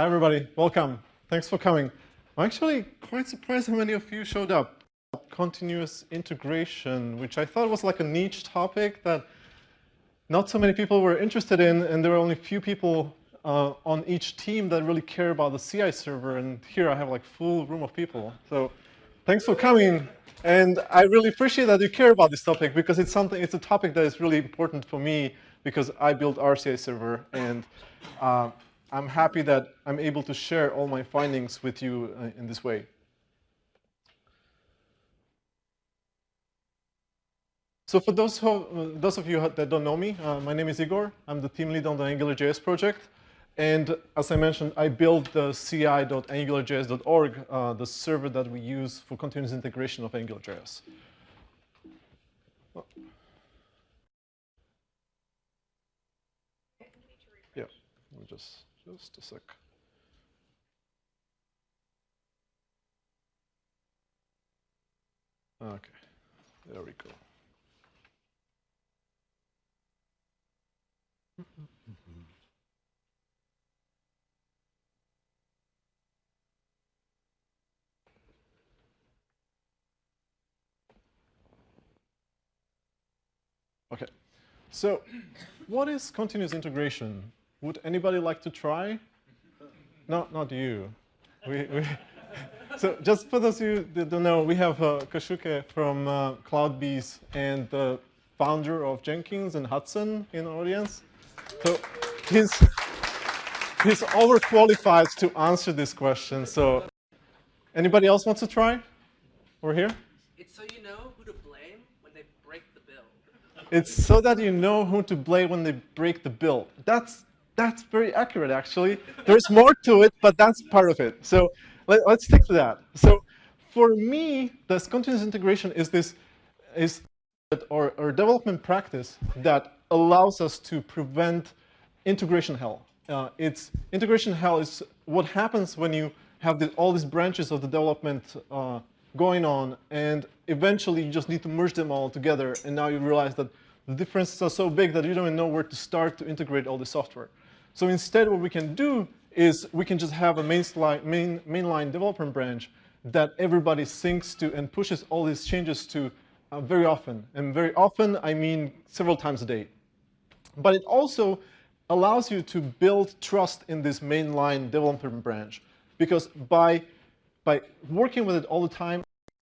Hi, everybody. Welcome. Thanks for coming. I'm actually quite surprised how many of you showed up. Continuous integration, which I thought was like a niche topic that not so many people were interested in, and there were only a few people uh, on each team that really care about the CI server, and here I have like full room of people. So thanks for coming. And I really appreciate that you care about this topic because it's something, it's a topic that is really important for me because I built our CI server, and uh, I'm happy that I'm able to share all my findings with you uh, in this way. So for those, who, uh, those of you that don't know me, uh, my name is Igor. I'm the team lead on the AngularJS project. And as I mentioned, I built the ci.angularjs.org, uh, the server that we use for continuous integration of AngularJS. Yeah, let me just just a sec. Okay, there we go. Okay, so what is continuous integration? Would anybody like to try? No, not you. We, we so just for those of you that don't know, we have uh, Kohsuke from uh, CloudBees and the founder of Jenkins and Hudson in the audience. So he's, he's overqualified to answer this question. So anybody else wants to try? We're here? It's so you know who to blame when they break the bill. It's so that you know who to blame when they break the bill. That's that's very accurate, actually. There's more to it, but that's part of it. So let, us stick to that. So for me, this continuous integration is this is or, or development practice that allows us to prevent integration hell. Uh, it's integration hell is what happens when you have the, all these branches of the development uh, going on, and eventually you just need to merge them all together, and now you realize that the differences are so big that you don't even know where to start to integrate all the software. So instead, what we can do is we can just have a mainline, main, mainline development branch that everybody syncs to and pushes all these changes to uh, very often. And very often, I mean several times a day. But it also allows you to build trust in this mainline development branch. Because by, by working with it all the time,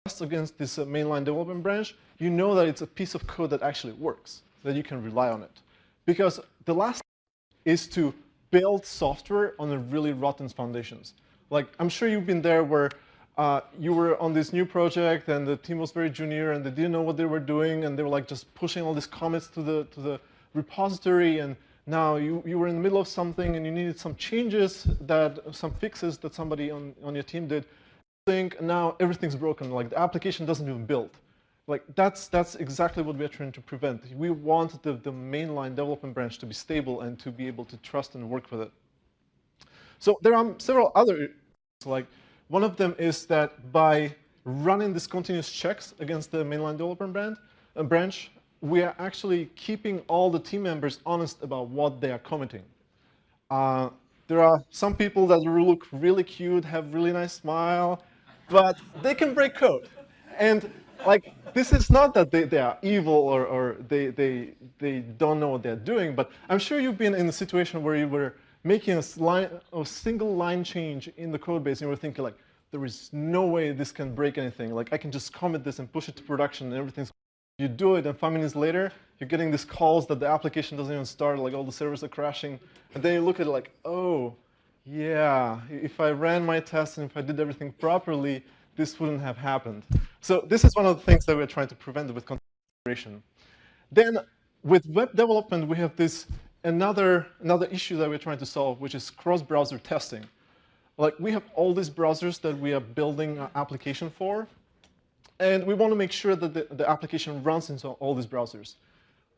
trust against this uh, mainline development branch, you know that it's a piece of code that actually works, that you can rely on it. Because the last is to build software on a really rotten foundations. Like, I'm sure you've been there where uh, you were on this new project and the team was very junior and they didn't know what they were doing and they were like just pushing all these commits to the, to the repository and now you, you were in the middle of something and you needed some changes that, some fixes that somebody on, on your team did. Think now everything's broken, like the application doesn't even build. Like that's that's exactly what we're trying to prevent. We want the, the mainline development branch to be stable and to be able to trust and work with it. So there are several other, like one of them is that by running these continuous checks against the mainline development brand, uh, branch, we are actually keeping all the team members honest about what they are committing. Uh, there are some people that look really cute, have really nice smile, but they can break code. And like, this is not that they, they are evil or, or they, they, they don't know what they're doing, but I'm sure you've been in a situation where you were making a, line, a single line change in the code base and you were thinking like, there is no way this can break anything. Like, I can just commit this and push it to production and everything's you do it, and five minutes later, you're getting these calls that the application doesn't even start, like all the servers are crashing. And then you look at it like, oh, yeah, if I ran my tests and if I did everything properly, this wouldn't have happened. So this is one of the things that we're trying to prevent with configuration. Then with web development, we have this another, another issue that we're trying to solve, which is cross-browser testing. Like we have all these browsers that we are building an application for, and we want to make sure that the, the application runs into all these browsers.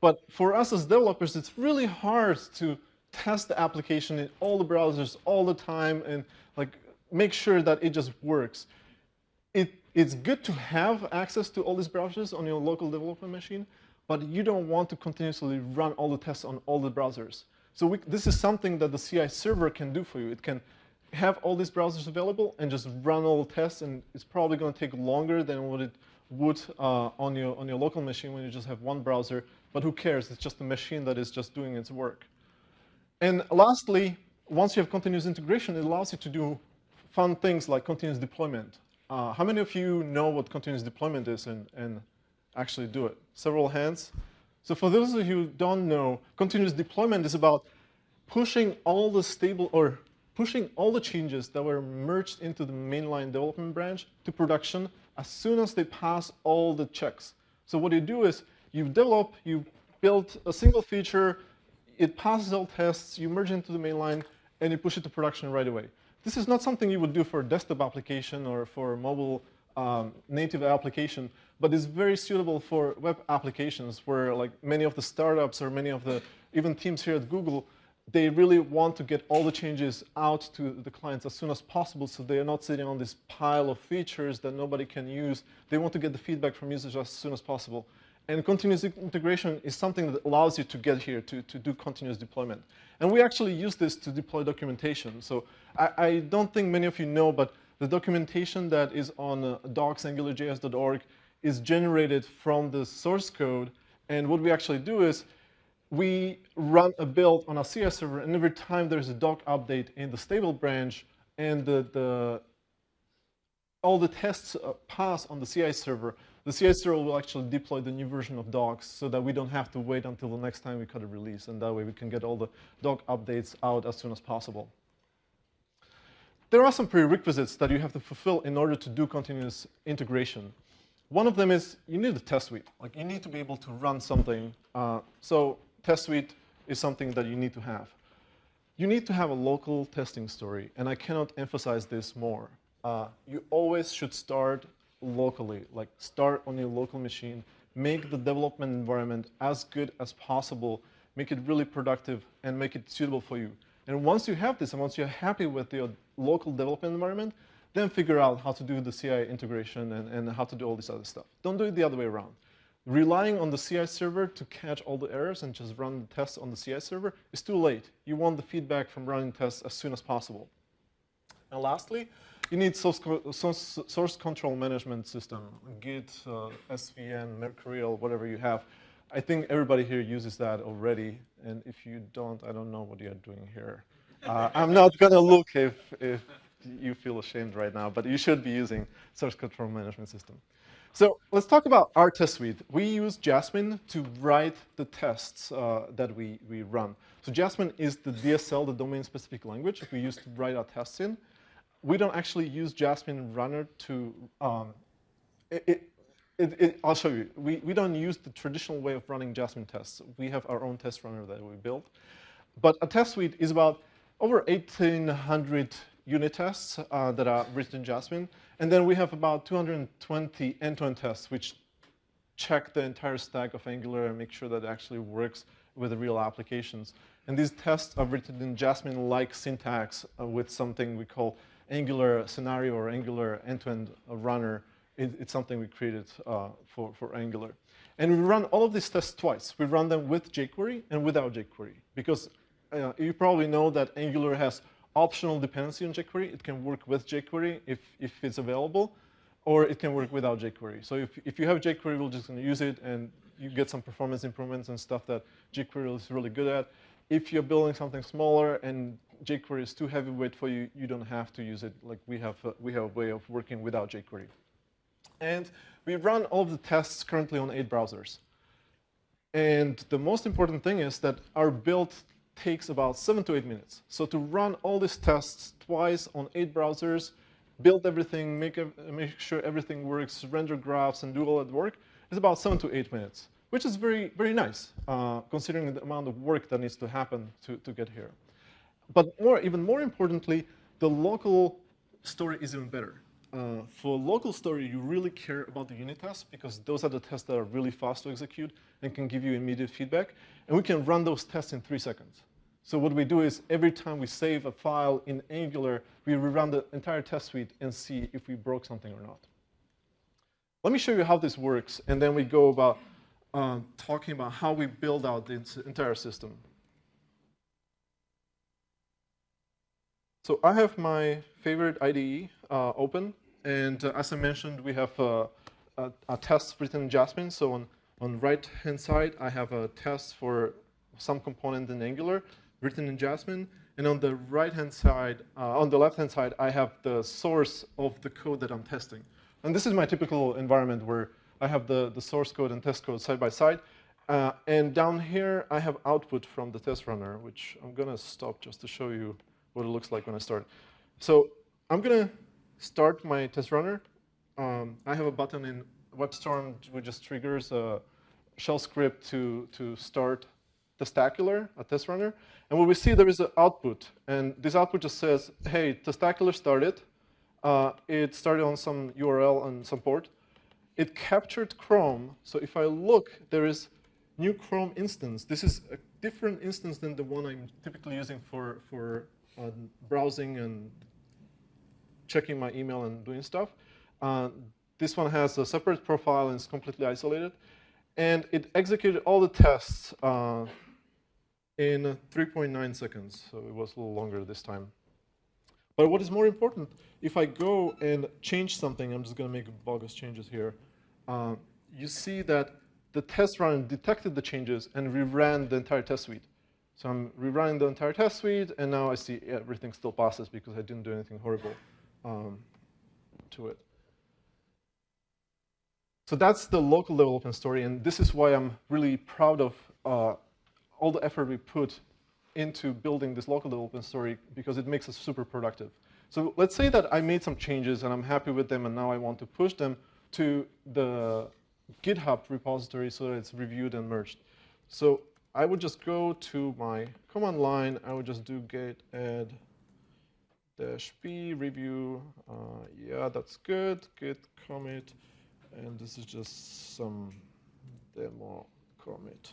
But for us as developers, it's really hard to test the application in all the browsers all the time and like make sure that it just works it, it's good to have access to all these browsers on your local development machine, but you don't want to continuously run all the tests on all the browsers. So we, this is something that the CI server can do for you. It can have all these browsers available and just run all the tests, and it's probably going to take longer than what it would uh, on, your, on your local machine when you just have one browser, but who cares? It's just a machine that is just doing its work. And lastly, once you have continuous integration, it allows you to do fun things like continuous deployment. Uh, how many of you know what continuous deployment is and, and actually do it? Several hands. So for those of you who don't know, continuous deployment is about pushing all the stable or pushing all the changes that were merged into the mainline development branch to production as soon as they pass all the checks. So what you do is you develop, you build a single feature, it passes all tests, you merge into the mainline, and you push it to production right away. This is not something you would do for a desktop application or for a mobile um, native application, but it's very suitable for web applications where like many of the startups or many of the even teams here at Google they really want to get all the changes out to the clients as soon as possible so they are not sitting on this pile of features that nobody can use. They want to get the feedback from users as soon as possible. And continuous integration is something that allows you to get here, to, to do continuous deployment. And we actually use this to deploy documentation. So I, I don't think many of you know, but the documentation that is on uh, docs.angularjs.org is generated from the source code. And what we actually do is we run a build on a CI server, and every time there's a doc update in the stable branch, and the, the all the tests uh, pass on the CI server, the CI server will actually deploy the new version of docs so that we don't have to wait until the next time we cut a release, and that way we can get all the doc updates out as soon as possible. There are some prerequisites that you have to fulfill in order to do continuous integration. One of them is you need a test suite. Like you need to be able to run something. Uh, so test suite is something that you need to have. You need to have a local testing story, and I cannot emphasize this more. Uh, you always should start locally, like start on your local machine, make the development environment as good as possible, make it really productive, and make it suitable for you. And once you have this, and once you're happy with your local development environment, then figure out how to do the CI integration and, and how to do all this other stuff. Don't do it the other way around. Relying on the CI server to catch all the errors and just run the tests on the CI server is too late. You want the feedback from running tests as soon as possible. And lastly, you need source, source, control management system, Git, uh, SVN, Mercurial, whatever you have. I think everybody here uses that already, and if you don't, I don't know what you're doing here. Uh, I'm not going to look if, if you feel ashamed right now, but you should be using source control management system. So let's talk about our test suite. We use Jasmine to write the tests uh, that we, we run. So Jasmine is the DSL, the domain-specific language we use to write our tests in. We don't actually use Jasmine Runner to, um, it, it, it, I'll show you. We, we don't use the traditional way of running Jasmine tests. We have our own test runner that we built. But a test suite is about over 1,800 unit tests uh, that are written in Jasmine. And then we have about 220 end-to-end -end tests, which check the entire stack of Angular and make sure that it actually works with the real applications. And these tests are written in Jasmine-like syntax uh, with something we call Angular scenario or Angular end-to-end -end runner. It, it's something we created uh, for, for Angular. And we run all of these tests twice. We run them with jQuery and without jQuery. Because uh, you probably know that Angular has optional dependency on jQuery. It can work with jQuery if, if it's available, or it can work without jQuery. So if, if you have jQuery, we're just going to use it, and you get some performance improvements and stuff that jQuery is really good at. If you're building something smaller and jQuery is too heavyweight for you, you don't have to use it. Like we have, a, we have a way of working without jQuery. And we run all of the tests currently on eight browsers. And the most important thing is that our build takes about seven to eight minutes. So to run all these tests twice on eight browsers, build everything, make, make sure everything works, render graphs, and do all that work, is about seven to eight minutes, which is very, very nice, uh, considering the amount of work that needs to happen to, to get here. But more, even more importantly, the local story is even better. Uh, for local story, you really care about the unit tests because those are the tests that are really fast to execute and can give you immediate feedback. And we can run those tests in three seconds. So what we do is every time we save a file in Angular, we rerun the entire test suite and see if we broke something or not. Let me show you how this works, and then we go about uh, talking about how we build out the entire system. So I have my favorite IDE uh, open, and uh, as I mentioned, we have uh, a, a, test written in Jasmine. So on on right-hand side, I have a test for some component in Angular written in Jasmine, and on the right-hand side, uh, on the left-hand side, I have the source of the code that I'm testing. And this is my typical environment where I have the, the source code and test code side by side. Uh, and down here, I have output from the test runner, which I'm going to stop just to show you what it looks like when I start. So I'm going to start my test runner. Um, I have a button in WebStorm which just triggers a shell script to, to start Testacular, a test runner. And what we see there is an output. And this output just says, hey, Testacular started. Uh, it started on some URL and some port. It captured Chrome. So if I look, there is new Chrome instance. This is a different instance than the one I'm typically using for, for uh, browsing and checking my email and doing stuff. Uh, this one has a separate profile and is completely isolated. And it executed all the tests uh, in 3.9 seconds, so it was a little longer this time. But what is more important, if I go and change something, I'm just going to make bogus changes here, uh, you see that the test run detected the changes and reran the entire test suite. So I'm rerunning the entire test suite, and now I see everything still passes because I didn't do anything horrible um, to it. So that's the local development story, and this is why I'm really proud of uh, all the effort we put into building this local development story because it makes us super productive. So let's say that I made some changes and I'm happy with them and now I want to push them to the GitHub repository so that it's reviewed and merged. So I would just go to my command line, I would just do git add dash b review, uh, yeah, that's good, git commit, and this is just some demo commit.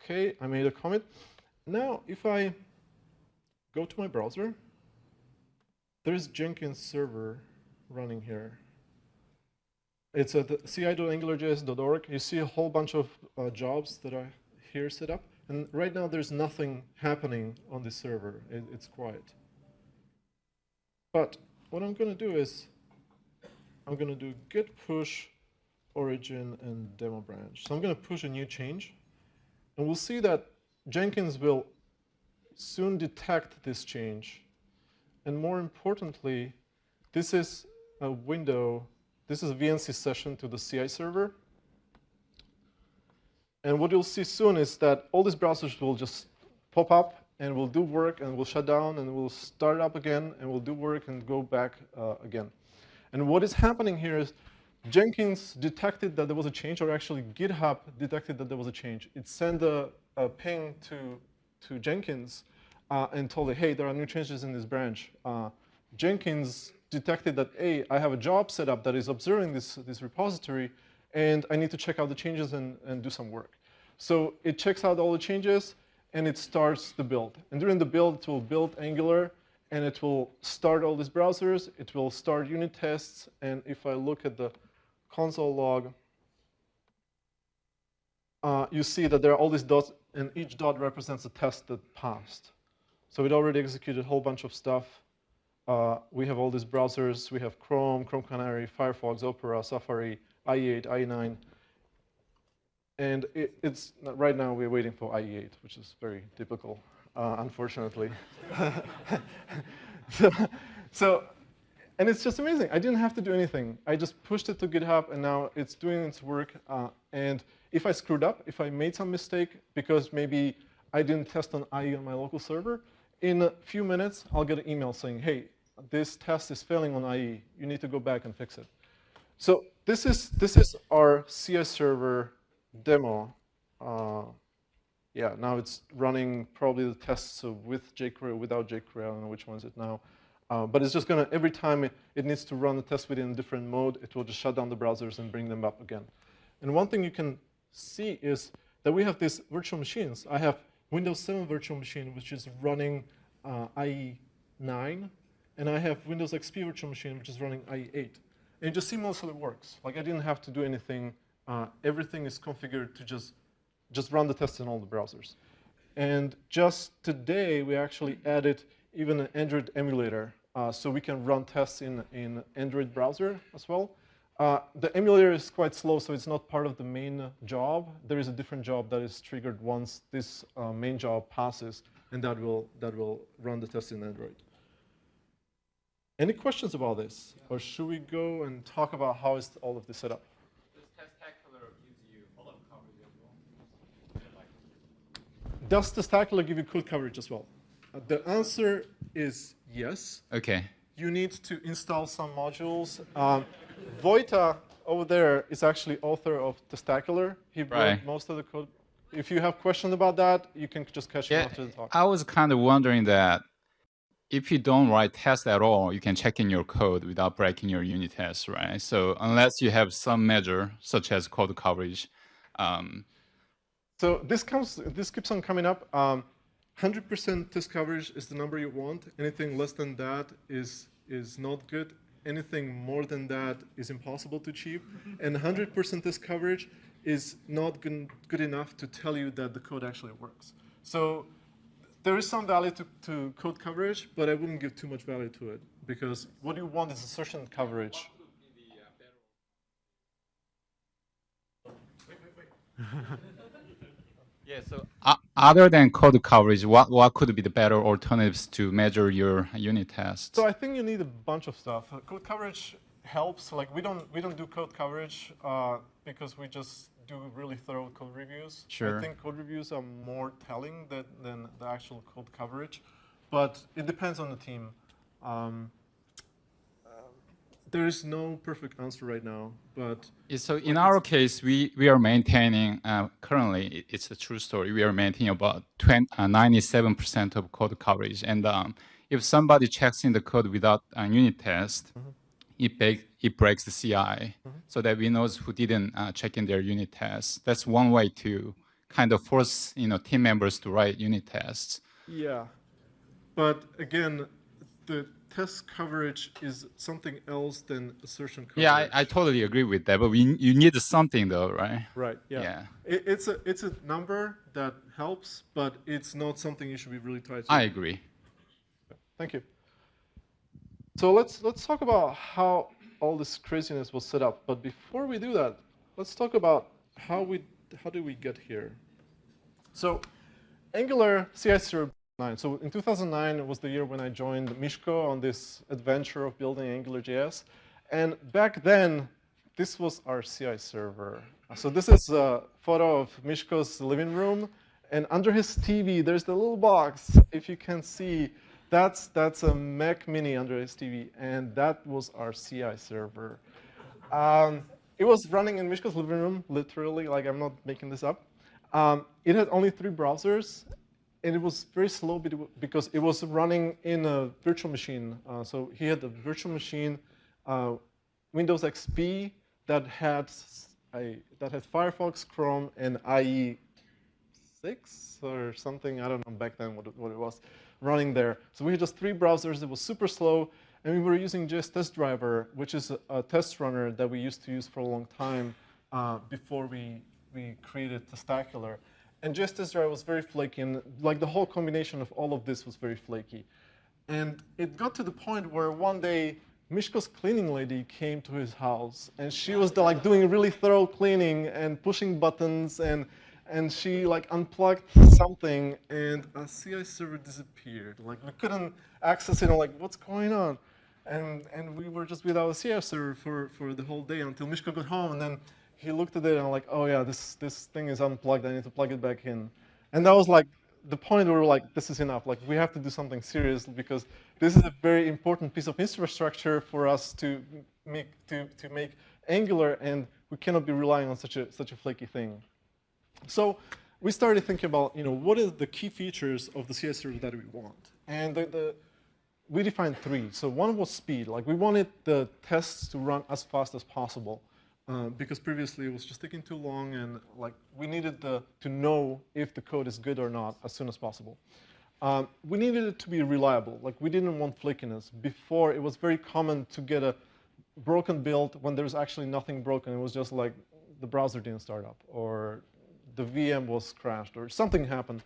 Okay, I made a commit. Now, if I go to my browser, there's Jenkins server running here. It's at ci.angularjs.org. You see a whole bunch of uh, jobs that are here set up. And right now, there's nothing happening on the server. It, it's quiet. But what I'm going to do is I'm going to do git push origin and demo branch. So I'm going to push a new change. And we'll see that Jenkins will soon detect this change. And more importantly, this is a window, this is a VNC session to the CI server. And what you'll see soon is that all these browsers will just pop up and will do work and will shut down and will start up again and will do work and go back uh, again. And what is happening here is Jenkins detected that there was a change, or actually GitHub detected that there was a change. It sent a, a ping to, to Jenkins uh, and told it, hey, there are new changes in this branch. Uh, Jenkins detected that, hey, I have a job set up that is observing this, this repository, and I need to check out the changes and, and do some work. So it checks out all the changes, and it starts the build. And during the build, it will build Angular, and it will start all these browsers, it will start unit tests, and if I look at the console log, uh, you see that there are all these dots, and each dot represents a test that passed. So it already executed a whole bunch of stuff. Uh, we have all these browsers. We have Chrome, Chrome Canary, Firefox, Opera, Safari, IE8, IE9. And it, it's right now we're waiting for IE8, which is very typical uh, unfortunately. so, so, and it's just amazing. I didn't have to do anything. I just pushed it to GitHub, and now it's doing its work. Uh, and if I screwed up, if I made some mistake, because maybe I didn't test on IE on my local server, in a few minutes, I'll get an email saying, hey, this test is failing on IE. You need to go back and fix it. So this is, this is our CS server demo. Uh, yeah, now it's running probably the tests with jQuery, without jQuery. I don't know which one is it now. Uh, but it's just going to, every time it, it, needs to run the test within a different mode, it will just shut down the browsers and bring them up again. And one thing you can see is that we have these virtual machines. I have Windows 7 virtual machine, which is running uh, IE9, and I have Windows XP virtual machine, which is running IE8. And it just seamlessly works. Like I didn't have to do anything. Uh, everything is configured to just just run the test in all the browsers. And just today, we actually added even an Android emulator, uh, so we can run tests in, in Android browser as well. Uh, the emulator is quite slow, so it's not part of the main job. There is a different job that is triggered once this uh, main job passes, and that will, that will run the test in Android. Any questions about this? Or should we go and talk about how is all of this set up? Does Testacular gives you all of coverage as well? Does Testacular give you code coverage as well? Uh, the answer is yes. Okay. You need to install some modules. Um, Vojta over there is actually author of Testacular. He wrote Right. most of the code. If you have questions about that, you can just catch him Yeah, after the talk. I was kind of wondering that if you don't write tests at all, you can check in your code without breaking your unit tests, right? So unless you have some measure, such as code coverage, um, So this comes, this keeps on coming up. Um, 100% test coverage is the number you want. Anything less than that is is not good. Anything more than that is impossible to achieve. And 100% test coverage is not good, good enough to tell you that the code actually works. So there is some value to, to code coverage, but I wouldn't give too much value to it because what you want is assertion coverage. yeah. So uh, other than code coverage, what what could be the better alternatives to measure your unit tests? So I think you need a bunch of stuff. Uh, Code coverage helps. Like we don't we don't do code coverage uh, because we just do really thorough code reviews. Sure. I think code reviews are more telling than, than the actual code coverage, but it depends on the team. Um, uh, there is no perfect answer right now, but So in our case, we, we are maintaining, uh, currently, it's a true story, we are maintaining about 20, uh, 97% of code coverage. And um, if somebody checks in the code without a unit test, it, break, it breaks the CI so that we knows who didn't uh, check in their unit tests. That's one way to kind of force you know, team members to write unit tests. yeah. But again, the test coverage is something else than assertion coverage. Yeah, I, I totally agree with that, but we, you need something though, right? Right. Yeah. Yeah. It, it's a it's a number that helps, but it's not something you should be really tied to. I agree. Thank you. So let's let's talk about how all this craziness was set up. But before we do that, let's talk about how we how did we get here. So Angular CI 09. So in 2009 was the year when I joined Mishko on this adventure of building Angular JS. And back then, this was our CI server. So this is a photo of Mishko's living room. And under his TV, there's the little box, if you can see. That's, that's a Mac Mini under his TV. And that was our CI server. Um, it was running in Mishko's living room, literally, like I'm not making this up. Um, it had only three browsers, and it was very slow because it was running in a virtual machine. Uh, so he had a virtual machine, uh, Windows XP that had a, that had Firefox, Chrome, and IE six or something. I don't know back then what what it was running there. So we had just three browsers. It was super slow, and we were using JS Test Driver, which is a, test runner that we used to use for a long time uh, before we we created Testacular. And JS Test Driver was very flaky, and like the whole combination of all of this was very flaky. And it got to the point where one day Mishko's cleaning lady came to his house, and she was like doing really thorough cleaning and pushing buttons, and and she like unplugged something, and a CI server disappeared. Like we couldn't access it. And like, what's going on? And and we were just without a CI server for for the whole day until Mishko got home, and then he looked at it and like, oh yeah, this this thing is unplugged. I need to plug it back in. And that was like the point where we were like, this is enough. Like we have to do something serious because this is a very important piece of infrastructure for us to make to, to make Angular, and we cannot be relying on such a such a flaky thing. So we started thinking about, you know, what are the key features of the server that we want? And the, the we defined three. So one was speed. Like we wanted the tests to run as fast as possible. Uh, because previously it was just taking too long and like we needed the, to know if the code is good or not as soon as possible. Um, we needed it to be reliable. Like we didn't want flakiness. Before it was very common to get a broken build when there's actually nothing broken. It was just like the browser didn't start up or the VM was crashed or something happened.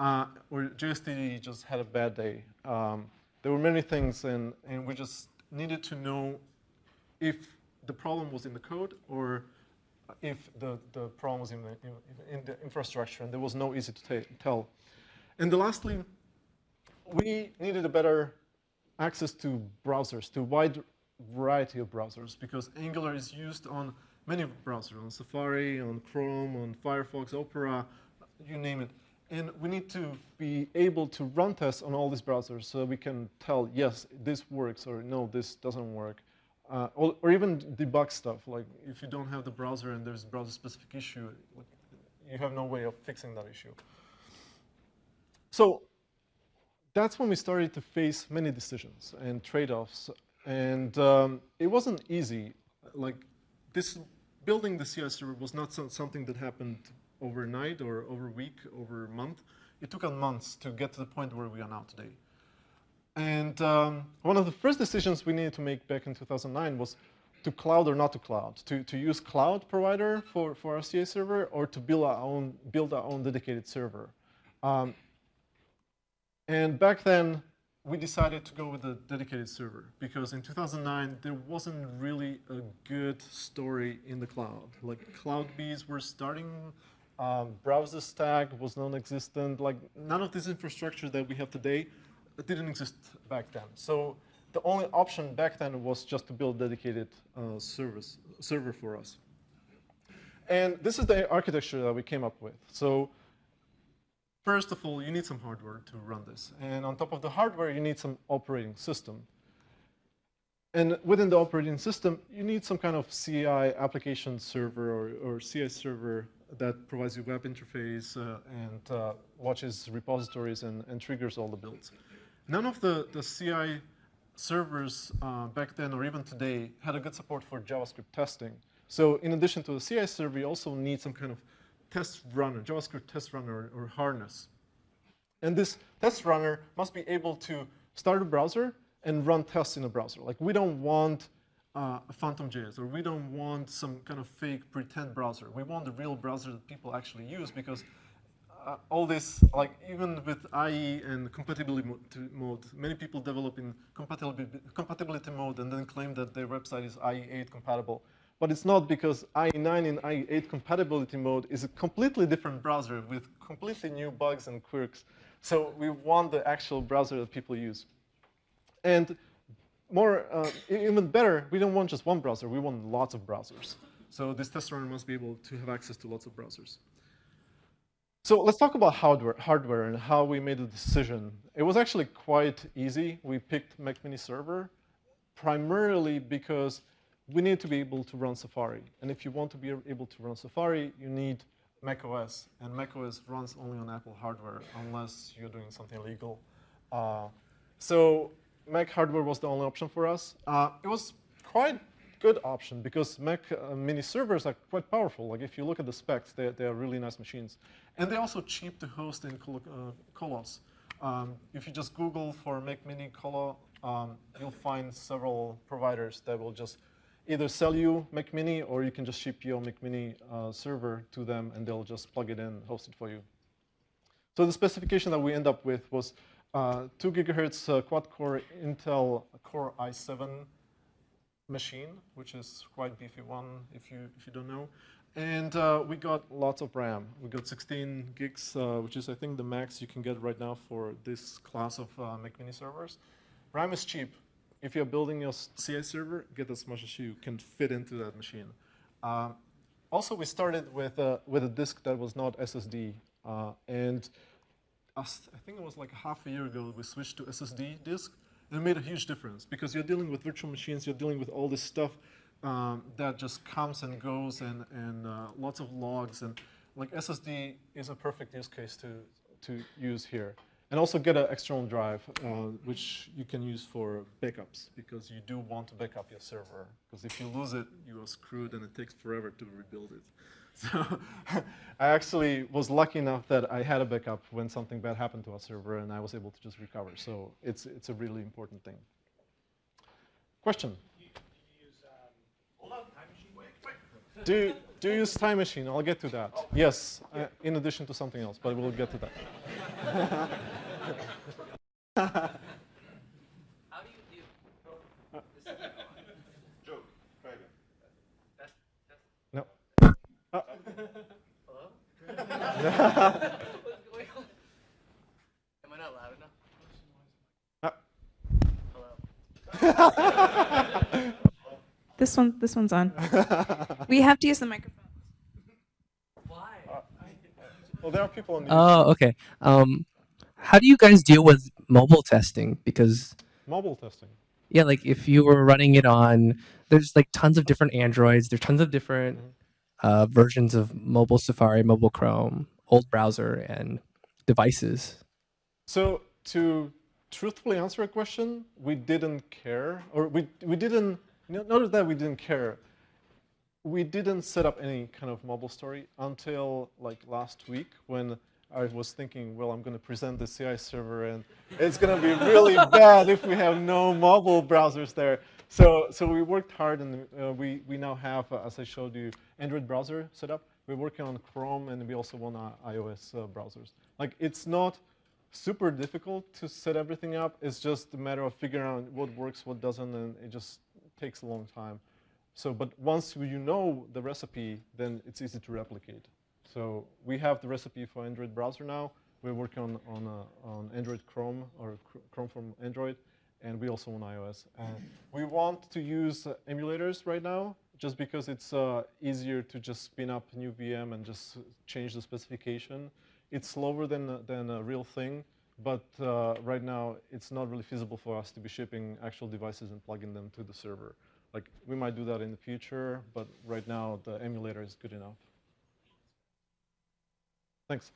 uh, or JSTD just had a bad day. Um, there were many things, and, and we just needed to know if the problem was in the code or if the, the problem was in the, in, in the infrastructure, and there was no easy to tell. And lastly, we needed a better access to browsers, to a wide variety of browsers, because Angular is used on many browsers, on Safari, on Chrome, on Firefox, Opera, you name it. And we need to be able to run tests on all these browsers so we can tell, yes, this works, or no, this doesn't work. Uh, or, or even debug stuff, like if you don't have the browser and there's browser-specific issue, you have no way of fixing that issue. So that's when we started to face many decisions and trade-offs. And um, it wasn't easy. Like this, building the CI server was not so, something that happened overnight or over a week, over a month. It took us months to get to the point where we are now today. And um, one of the first decisions we needed to make back in 2009 was to cloud or not to cloud, to, to use cloud provider for, for our CI server or to build our own, build our own dedicated server. Um, and back then, we decided to go with a dedicated server because in 2009, there wasn't really a good story in the cloud. Like CloudBees were starting, um, BrowserStack was non-existent. Like none of this infrastructure that we have today didn't exist back then. So the only option back then was just to build dedicated uh, service, server for us. And this is the architecture that we came up with. So First of all, you need some hardware to run this. And on top of the hardware, you need some operating system. And within the operating system, you need some kind of CI application server or, or CI server that provides you web interface uh, and uh, watches repositories and, and, triggers all the builds. None of the, the CI servers uh, back then or even today had a good support for JavaScript testing. So in addition to the CI server, you also need some kind of test runner, JavaScript test runner or harness. And this test runner must be able to start a browser and run tests in a browser. Like we don't want uh, a PhantomJS or we don't want some kind of fake pretend browser. We want the real browser that people actually use because uh, all this, like even with IE and compatibility mode, many people develop in compatibility, compatibility mode and then claim that their website is IE8 compatible but it's not because IE9 and IE8 compatibility mode is a completely different browser with completely new bugs and quirks. So we want the actual browser that people use. And more, uh, even better, we don't want just one browser, we want lots of browsers. So this test runner must be able to have access to lots of browsers. So let's talk about hardware, hardware and how we made the decision. It was actually quite easy. We picked Mac Mini Server primarily because we need to be able to run Safari. And if you want to be able to run Safari, you need macOS. And macOS runs only on Apple hardware unless you're doing something illegal. Uh, so Mac hardware was the only option for us. Uh, it was quite good option because Mac uh, mini servers are quite powerful. Like if you look at the specs, they, they are really nice machines. And they're also cheap to host in Col uh, Colos. Um, if you just Google for Mac mini Colo, um, you'll find several providers that will just either sell you Mac Mini or you can just ship your Mac Mini uh, server to them and they'll just plug it in, host it for you. So the specification that we end up with was uh, 2 gigahertz uh, quad-core Intel Core i7 machine, which is quite beefy one if you, if you don't know. And uh, we got lots of RAM. We got 16 gigs, uh, which is I think the max you can get right now for this class of uh, Mac Mini servers. RAM is cheap if you're building your CI server, get as much as you can fit into that machine. Um, also, we started with a, with a disk that was not SSD. Uh, and I think it was like half a year ago, we switched to SSD disk. And it made a huge difference because you're dealing with virtual machines, you're dealing with all this stuff um, that just comes and goes and, and uh, lots of logs. And like SSD is a perfect use case to, to use here. And also get an external drive, uh, which you can use for backups, because you do want to back up your server. Because if you lose it, you are screwed, and it takes forever to rebuild it. So I actually was lucky enough that I had a backup when something bad happened to our server, and I was able to just recover. So it's, it's a really important thing. Question? hold on, time machine, wait, wait. do, do you use Time Machine? I'll get to that. Yes, uh, in addition to something else, but we'll get to that. How do you do? This is Joke, try again. that's, that's, No. Uh, hello? What's going on? Am I not loud enough? uh, Hello? This one, this one's on. we have to use the microphone. Why? well, there are people on the Oh, okay. Um, how do you guys deal with mobile testing? Because mobile testing. yeah, like if you were running it on, there's like tons of different Androids. There's tons of different uh, versions of mobile Safari, mobile Chrome, old browser, and devices. So to truthfully answer a question, we didn't care, or we, we didn't, no- not that we didn't care, we didn't set up any kind of mobile story until like last week when I was thinking, well, I'm going to present the CI server and it's going to be really bad if we have no mobile browsers there. So, so we worked hard and uh, we, we now have, uh, as I showed you, Android browser set up. We're working on Chrome and we also want uh, iOS uh, browsers. Like it's not super difficult to set everything up. It's just a matter of figuring out what works, what doesn't, and it just takes a long time. So, but once you know the recipe, then it's easy to replicate. So we have the recipe for Android browser now. We're working on on, uh, on Android Chrome or Chrome from Android, and we also on iOS. We want to use uh, emulators right now, just because it's uh, easier to just spin up a new VM and just change the specification. It's slower than a- than a real thing, but uh, right now it's not really feasible for us to be shipping actual devices and plugging them to the server. Like we might do that in the future, but right now the emulator is good enough. Thanks.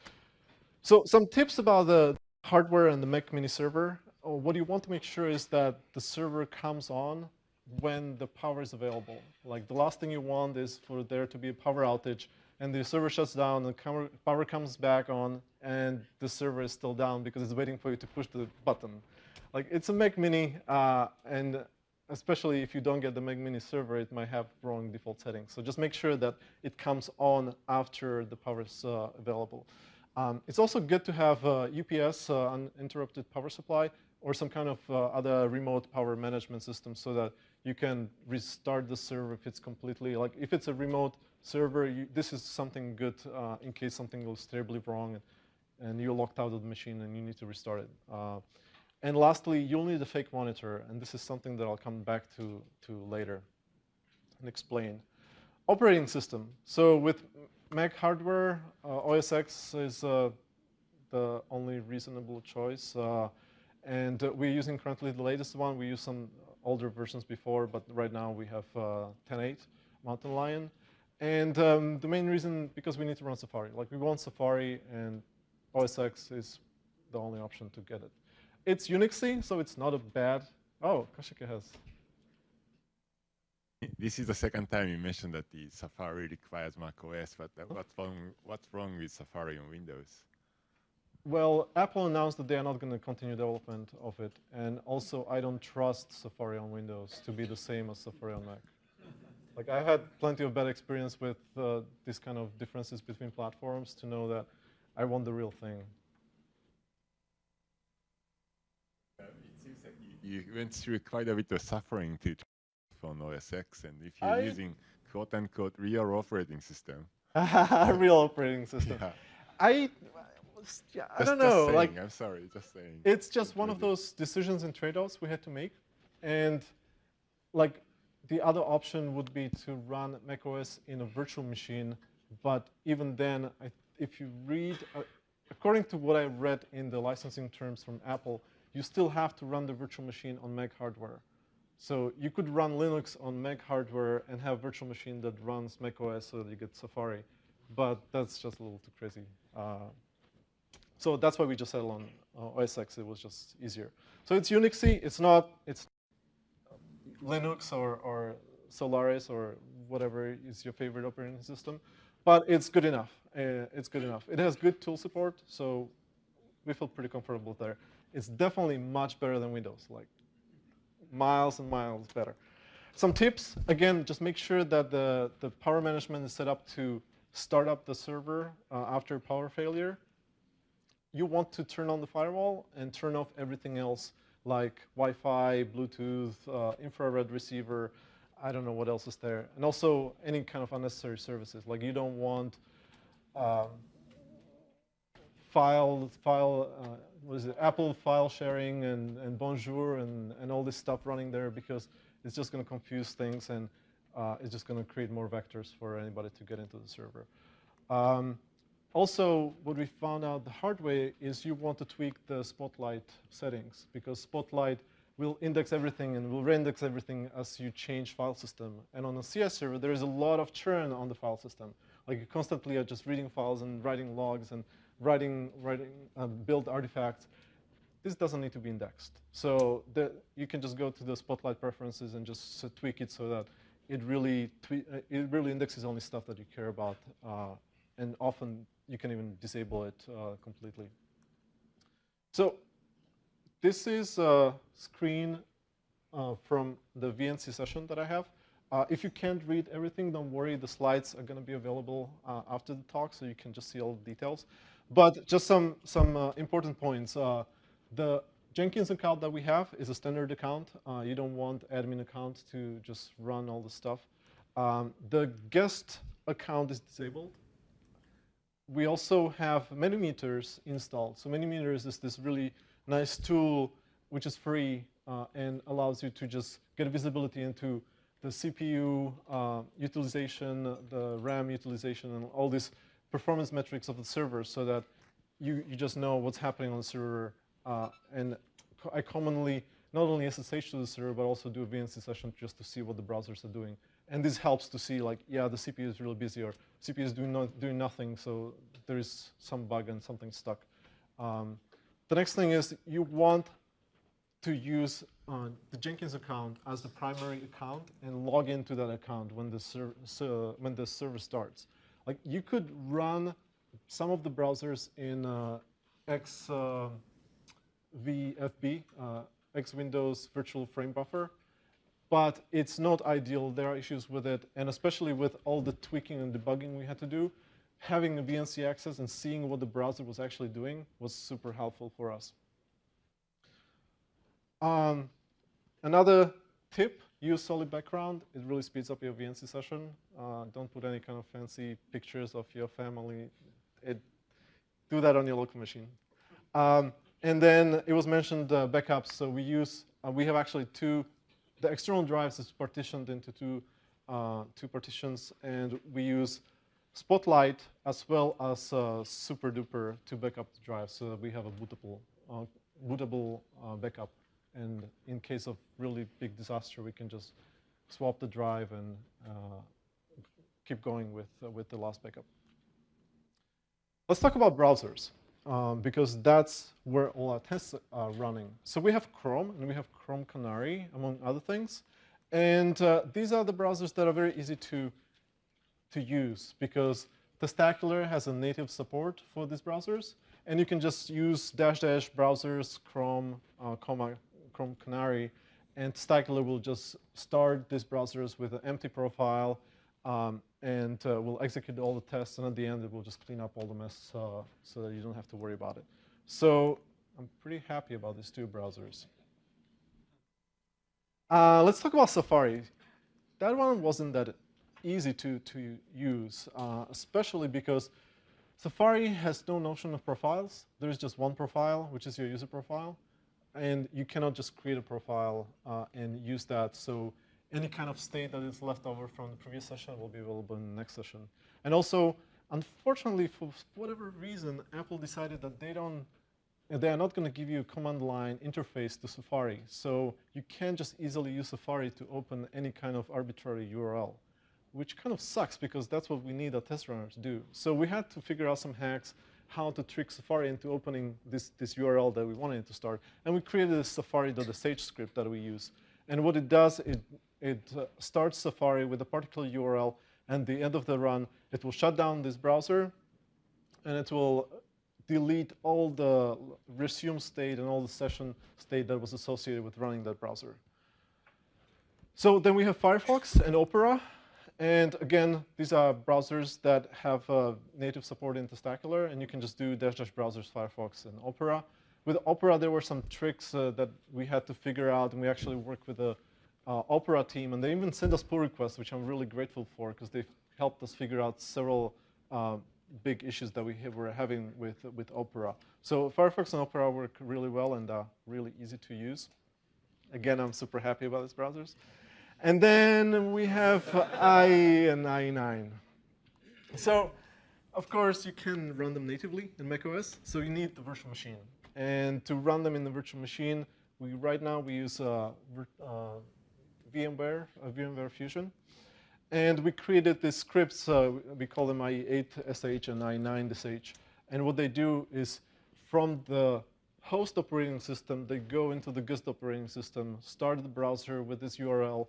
So some tips about the hardware and the Mac Mini server. Oh, what you want to make sure is that the server comes on when the power is available. Like the last thing you want is for there to be a power outage and the server shuts down, camera- power comes back on, and the server is still down because it's waiting for you to push the button. Like it's a Mac Mini, uh, and especially if you don't get the Mac Mini server, it might have wrong default settings. So just make sure that it comes on after the power is uh, available. Um, it's also good to have uh, UPS, uh, uninterrupted power supply, or some kind of uh, other remote power management system so that you can restart the server if it's completely, like if it's a remote server, you, this is something good uh, in case something goes terribly wrong and, and you're locked out of the machine and you need to restart it. Uh, and lastly, you'll need a fake monitor, and this is something that I'll come back to, to later and explain. Operating system. So with Mac hardware, uh, OS X is uh, the only reasonable choice. Uh, and uh, we're using currently the latest one. We used some older versions before, but right now we have uh, 10.8 Mountain Lion. And um, the main reason, because we need to run Safari. Like we want Safari, and OS X is the only option to get it. It's Unixy, so it's not a bad. Oh, Kohsuke has. This is the second time you mentioned that the Safari requires Mac OS, but uh, what's wrong? What's wrong with Safari on Windows? Well, Apple announced that they are not going to continue development of it, and also I don't trust Safari on Windows to be the same as Safari on Mac. Like I had plenty of bad experience with uh, these kind of differences between platforms to know that I want the real thing. Uh, it seems like you, went through quite a bit of suffering to on OS X, and if you're I- using quote unquote real operating system, real operating system. yeah, I, yeah, I just- don't know. saying, Like I'm sorry, just saying. it's just one of those decisions and trade-offs we had to make and like the other option would be to run macOS in a virtual machine but even then I, if you read uh, according to what i read in the licensing terms from apple you still have to run the virtual machine on mac hardware so you could run linux on mac hardware and have a virtual machine that runs macOS so that you get safari but that's just a little too crazy uh, so that's why we just settled on uh, OS X. It was just easier. So it's Unixy. It's not it's Linux or, or Solaris or whatever is your favorite operating system, but it's good enough. Uh, it's good enough. It has good tool support, so we feel pretty comfortable there. It's definitely much better than Windows, like miles and miles better. some tips, again, just make sure that the, the power management is set up to start up the server uh, after power failure. You want to turn on the firewall and turn off everything else like Wi-Fi, Bluetooth, uh, infrared receiver, I don't know what else is there. And also any kind of unnecessary services. Like you don't want um, file, file uh, what is it, Apple file sharing and, and Bonjour and, and all this stuff running there because it's just going to confuse things and uh, it's just going to create more vectors for anybody to get into the server. Um, also, what we found out the hard way is you want to tweak the Spotlight settings because Spotlight will index everything and will reindex everything as you change file system. And on a CI server, there is a lot of churn on the file system. Like you constantly are just reading files and writing logs and writing, writing uh, build artifacts. This doesn't need to be indexed. So the, you can just go to the Spotlight preferences and just tweak it so that it really, uh, it really indexes only stuff that you care about. Uh, and often you can even disable it uh, completely. So this is a screen uh, from the VNC session that I have. Uh, if you can't read everything, don't worry. The slides are going to be available uh, after the talk, so you can just see all the details. But just some, some uh, important points. Uh, the Jenkins account that we have is a standard account. Uh, you don't want admin account to just run all the stuff. Um, the guest account is disabled we also have MenuMeters installed. So MenuMeters is this really nice tool which is free uh, and allows you to just get visibility into the CPU uh, utilization, the RAM utilization, and all these performance metrics of the server so that you, you just know what's happening on the server. Uh, and I commonly not only SSH to the server, but also do a VNC session just to see what the browsers are doing. And this helps to see like, yeah, the CPU is really busy or CPU is doing, no, doing nothing, so there is some bug and something stuck. Um, the next thing is you want to use uh, the Jenkins account as the primary account and log into that account when the, so when the server starts. Like you could run some of the browsers in uh, X uh, VFB, uh, X Windows Virtual Frame Buffer, but it's not ideal. There are issues with it, and especially with all the tweaking and debugging we had to do, having a VNC access and seeing what the browser was actually doing was super helpful for us. Um, another tip, use solid background. It really speeds up your VNC session. Uh, don't put any kind of fancy pictures of your family. It, do that on your local machine. Um, and then it was mentioned uh, backups. So we use, uh, we have actually two, the external drives is partitioned into two, uh, two partitions. And we use Spotlight as well as uh, SuperDuper to backup the drive so that we have a bootable, uh, bootable backup. And in case of really big disaster, we can just swap the drive and uh, keep going with, uh, with the last backup. Let's talk about browsers, um, because that's where all our tests are running. So we have Chrome, and we have Chrome Canary, among other things. And uh, these are the browsers that are very easy to to use because Testacular has a native support for these browsers. And you can just use dash dash browsers, Chrome, uh, comma, Chrome Canary, and Testacular will just start these browsers with an empty profile um, and uh, will execute all the tests. And at the end, it will just clean up all the mess uh, so that you don't have to worry about it. So I'm pretty happy about these two browsers. Uh, let's talk about Safari. That one wasn't that easy to, to use, uh, especially because Safari has no notion of profiles. There is just one profile, which is your user profile. And you cannot just create a profile uh, and use that. So any kind of state that is left over from the previous session will be available in the next session. And also, unfortunately, for whatever reason, Apple decided that they don't they are not going to give you a command line interface to Safari. So you can't just easily use Safari to open any kind of arbitrary URL which kind of sucks because that's what we need a test runner to do. So we had to figure out some hacks how to trick Safari into opening this, this URL that we wanted to start. And we created a safari.sh script that we use. And what it does, it, it uh, starts Safari with a particular URL, and the end of the run, it will shut down this browser, and it will delete all the resume state and all the session state that was associated with running that browser. So then we have Firefox and Opera. And again, these are browsers that have uh, native support in Testacular, and you can just do dash dash browsers, Firefox and Opera. With Opera, there were some tricks uh, that we had to figure out, and we actually worked with the uh, Opera team, and they even sent us pull requests, which I'm really grateful for, because they've helped us figure out several uh, big issues that we were having with, with Opera. So Firefox and Opera work really well and are really easy to use. Again, I'm super happy about these browsers. And then we have i and IE9. So, of course, you can run them natively in macOS, so you need the virtual machine. And to run them in the virtual machine, we right now we use uh, uh, VMware, uh, VMware Fusion. And we created these scripts, uh, we call them i8sh and i9sh. And what they do is from the host operating system, they go into the guest operating system, start the browser with this URL,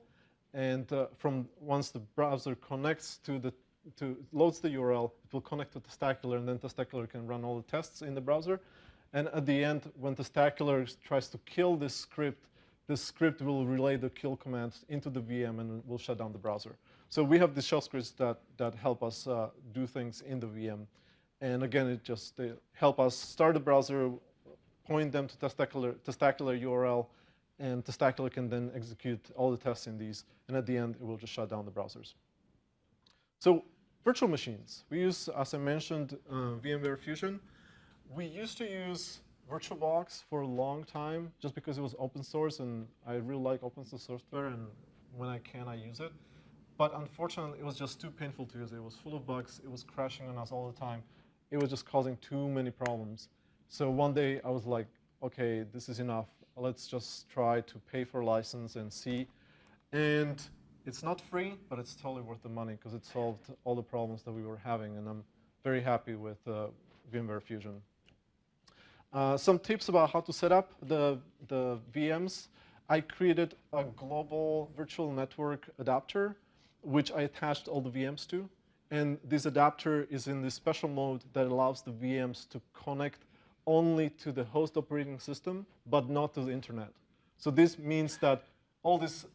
and uh, from once the browser connects to the to loads the URL, it will connect to Testacular, and then Testacular can run all the tests in the browser. And at the end, when Testacular tries to kill this script, this script will relay the kill command into the VM and will shut down the browser. So we have these shell scripts that, that help us uh, do things in the VM. And again, it just help us start the browser, point them to Testacular, Testacular URL, and Testacular can then execute all the tests in these, and at the end, it will just shut down the browsers. So virtual machines. We use, as I mentioned, uh, VMware Fusion. We used to use VirtualBox for a long time just because it was open source, and I really like open source software, and when I can, I use it. But unfortunately, it was just too painful to use. It was full of bugs. It was crashing on us all the time. It was just causing too many problems. So one day, I was like, OK, this is enough let's just try to pay for license and see. And it's not free, but it's totally worth the money because it solved all the problems that we were having. And I'm very happy with uh, VMware Fusion. Uh, some tips about how to set up the, the VMs. I created a global virtual network adapter, which I attached all the VMs to. And this adapter is in this special mode that allows the VMs to connect only to the host operating system, but not to the internet. So this means that all, this,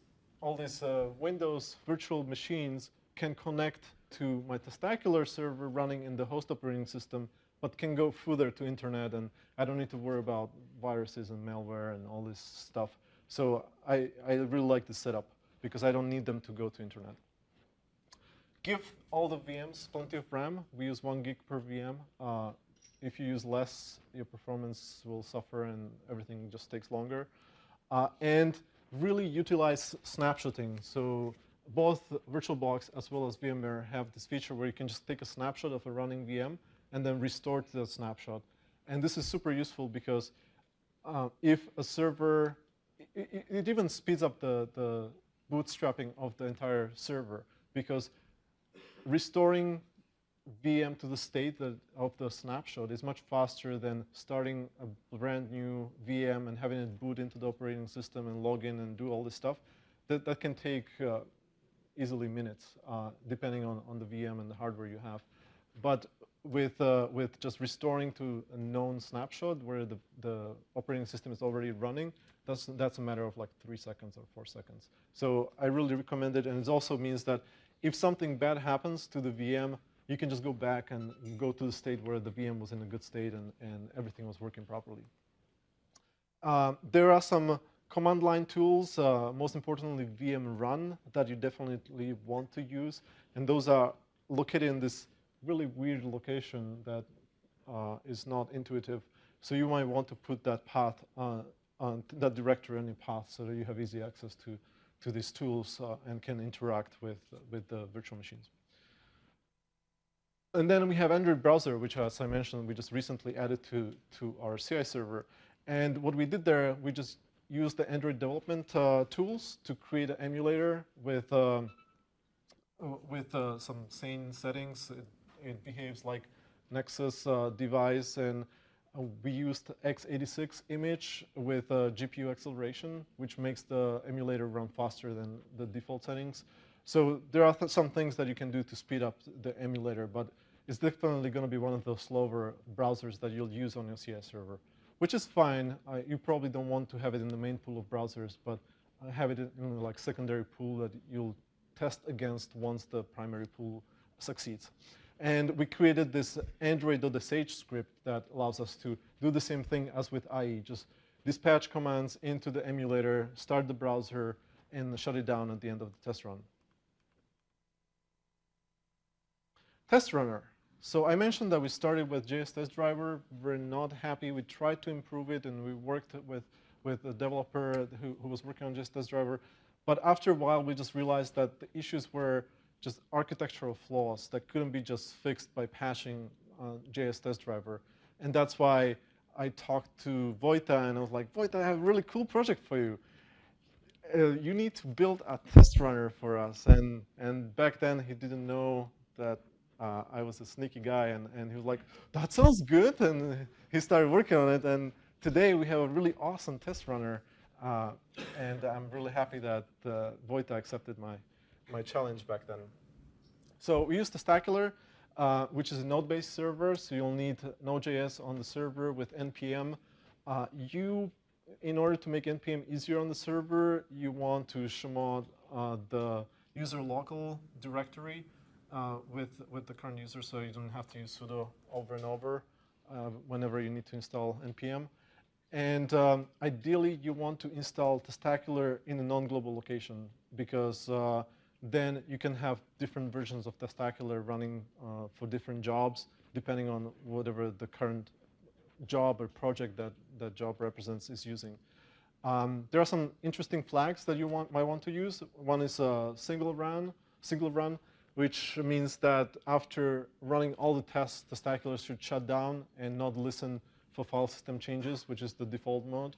all these uh, Windows virtual machines can connect to my testacular server running in the host operating system, but can go further to internet, and I don't need to worry about viruses and malware and all this stuff. So I, I really like this setup because I don't need them to go to internet. Give all the VMs plenty of RAM. We use one gig per VM. Uh, if you use less, your performance will suffer and everything just takes longer. Uh, and really utilize snapshotting. So both VirtualBox as well as VMware have this feature where you can just take a snapshot of a running VM and then restore to that snapshot. And this is super useful because uh, if a server, it, it, even speeds up the, the bootstrapping of the entire server because restoring VM to the state of the snapshot is much faster than starting a brand new VM and having it boot into the operating system and log in and do all this stuff. That, that can take uh, easily minutes, uh, depending on, on the VM and the hardware you have. But with, uh, with just restoring to a known snapshot where the, the operating system is already running, that's, that's a matter of like three seconds or four seconds. So I really recommend it. And it also means that if something bad happens to the VM, you can just go back and go to the state where the VM was in a good state and, and everything was working properly. Uh, there are some command line tools, uh, most importantly VM run, that you definitely want to use. And those are located in this really weird location that uh, is not intuitive. So you might want to put that path, on, on that directory on your path so that you have easy access to, to these tools uh, and can interact with, with the virtual machines. And then we have Android browser, which as I mentioned, we just recently added to, to our CI server. And what we did there, we just used the Android development uh, tools to create an emulator with, um, with uh, some sane settings. It, it, behaves like Nexus uh, device, and uh, we used x86 image with GPU acceleration, which makes the emulator run faster than the default settings. So there are th some things that you can do to speed up the emulator, but it's definitely going to be one of those slower browsers that you'll use on your CI server, which is fine. Uh, you probably don't want to have it in the main pool of browsers, but have it in like secondary pool that you'll test against once the primary pool succeeds. And we created this Android.sh script that allows us to do the same thing as with IE, just dispatch commands into the emulator, start the browser, and shut it down at the end of the test run. Test runner. So I mentioned that we started with JS Test Driver. We're not happy. We tried to improve it, and we worked with, with a developer who, who was working on JS Test Driver. But after a while, we just realized that the issues were just architectural flaws that couldn't be just fixed by patching uh, JS Test Driver. And that's why I talked to Vojta, and I was like, Vojta, I have a really cool project for you. Uh, you need to build a test runner for us. And, and back then, he didn't know that uh, I was a sneaky guy, and, and he was like, that sounds good, and he started working on it, and today we have a really awesome test runner, uh, and I'm really happy that uh, Vojta accepted my, my challenge back then. So we use Testacular, uh, which is a node-based server, so you'll need Node.js on the server with NPM. Uh, you, in order to make NPM easier on the server, you want to chmod uh, the user local directory, uh, with, with the current user so you don't have to use sudo over and over uh, whenever you need to install npm. And um, ideally, you want to install Testacular in a non-global location because uh, then you can have different versions of Testacular running uh, for different jobs depending on whatever the current job or project that that job represents is using. Um, there are some interesting flags that you want, might want to use. One is a single run, single run which means that after running all the tests, the Testacular should shut down and not listen for file system changes, which is the default mode.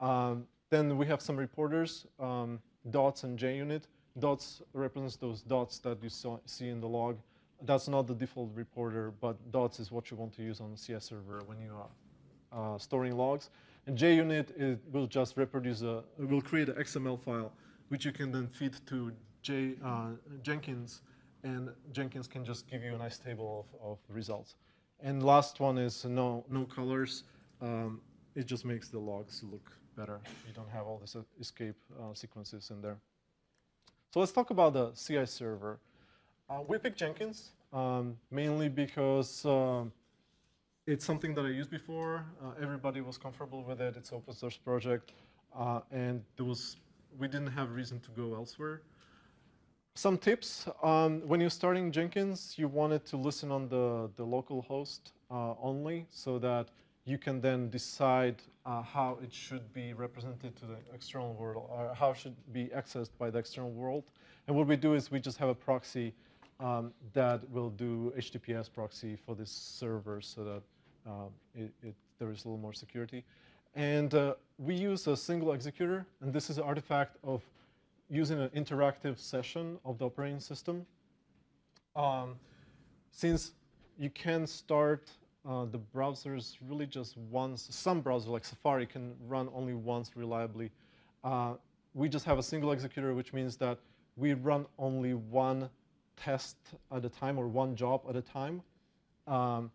Um, then we have some reporters, um, dots and JUnit. Dots represents those dots that you saw, see in the log. That's not the default reporter, but dots is what you want to use on the CI server when you are uh, storing logs. And JUnit it will just reproduce a, will create an XML file, which you can then feed to J, uh, Jenkins and Jenkins can just give you a nice table of, of results. And last one is no, no colors. Um, it just makes the logs look better. You don't have all these escape uh, sequences in there. So let's talk about the CI server. Uh, we picked Jenkins um, mainly because um, it's something that I used before. Uh, everybody was comfortable with it. It's open source project, uh, and there was we didn't have reason to go elsewhere. Some tips, um, when you're starting Jenkins, you want it to listen on the, the local host uh, only so that you can then decide uh, how it should be represented to the external world or how it should be accessed by the external world. And what we do is we just have a proxy um, that will do HTTPS proxy for this server so that um, it, it, there is a little more security. And uh, we use a single executor, and this is an artifact of using an interactive session of the operating system. Um, since you can start uh, the browsers really just once, some browsers like Safari can run only once reliably. Uh, we just have a single executor, which means that we run only one test at a time or one job at a time. Um,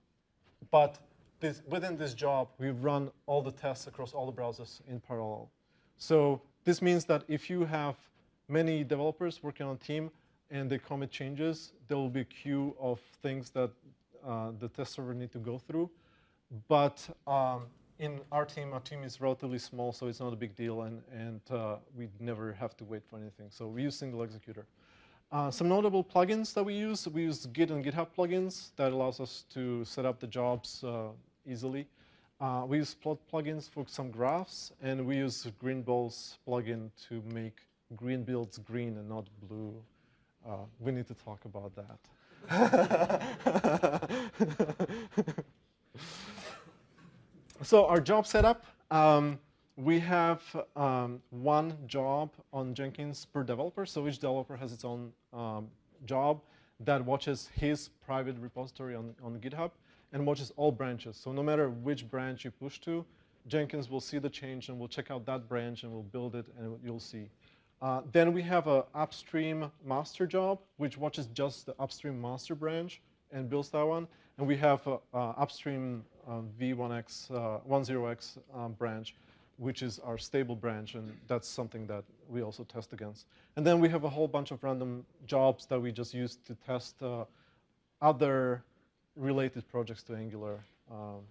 but this, within this job, we run all the tests across all the browsers in parallel. So this means that if you have many developers working on a team and they commit changes, there will be a queue of things that uh, the test server need to go through. But um, in our team, our team is relatively small, so it's not a big deal, and, and uh, we never have to wait for anything. So we use single executor. Uh, some notable plugins that we use, we use Git and GitHub plugins that allows us to set up the jobs uh, easily. Uh, we use plot plugins for some graphs, and we use Greenballs plugin to make green builds green and not blue. Uh, we need to talk about that. so our job setup, um, we have um, one job on Jenkins per developer. So each developer has its own um, job that watches his private repository on, on GitHub and watches all branches. So no matter which branch you push to, Jenkins will see the change and will check out that branch and will build it and you'll see. Uh, then we have an upstream master job, which watches just the upstream master branch and builds that one. And we have an upstream uh, V1x, uh, 10x um, branch, which is our stable branch, and that's something that we also test against. And then we have a whole bunch of random jobs that we just use to test uh, other related projects to Angular. Um,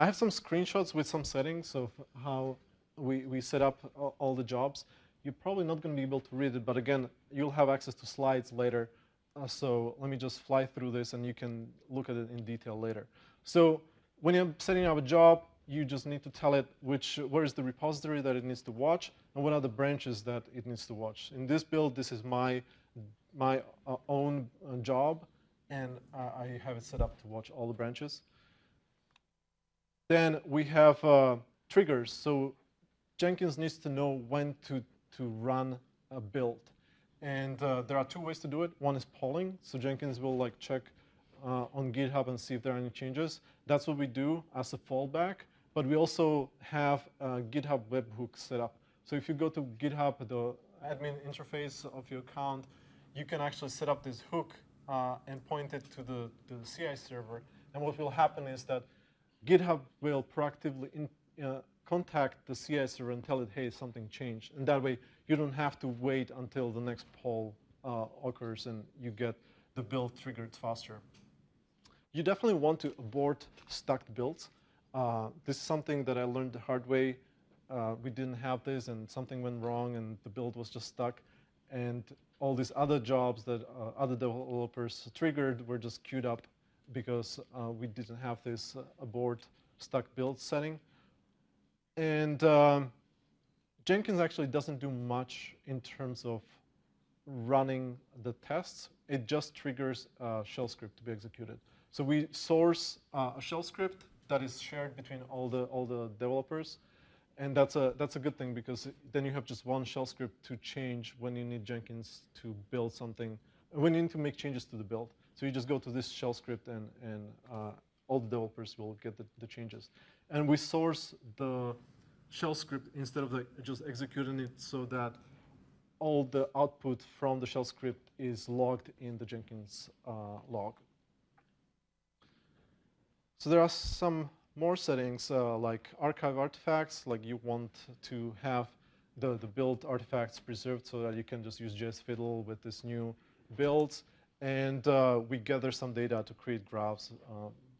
I have some screenshots with some settings of how we, we set up all, the jobs. You're probably not going to be able to read it, but again, you'll have access to slides later. Uh, so let me just fly through this and you can look at it in detail later. So when you're setting up a job, you just need to tell it which, where is the repository that it needs to watch and what are the branches that it needs to watch. In this build, this is my, my uh, own uh, job and I have it set up to watch all the branches. Then we have uh, triggers. So Jenkins needs to know when to, to run a build. And uh, there are two ways to do it. One is polling. So Jenkins will like check uh, on GitHub and see if there are any changes. That's what we do as a fallback. But we also have a GitHub webhook set up. So if you go to GitHub, the admin interface of your account, you can actually set up this hook uh, and point it to the, to the CI server. And what will happen is that GitHub will proactively in, uh, contact the CI server and tell it, hey, something changed. And that way, you don't have to wait until the next poll uh, occurs and you get the build triggered faster. You definitely want to abort stuck builds. Uh, this is something that I learned the hard way. Uh, we didn't have this and something went wrong and the build was just stuck. And all these other jobs that uh, other developers triggered were just queued up because uh, we didn't have this uh, abort stuck build setting. And um, Jenkins actually doesn't do much in terms of running the tests. It just triggers a shell script to be executed. So we source uh, a shell script that is shared between all the all the developers, and that's a that's a good thing because then you have just one shell script to change when you need Jenkins to build something, when you need to make changes to the build. So you just go to this shell script and and uh, all the developers will get the, the changes. And we source the shell script instead of the, just executing it so that all the output from the shell script is logged in the Jenkins uh, log. So there are some more settings uh, like archive artifacts, like you want to have the, the build artifacts preserved so that you can just use JSFiddle with this new builds. And uh, we gather some data to create graphs.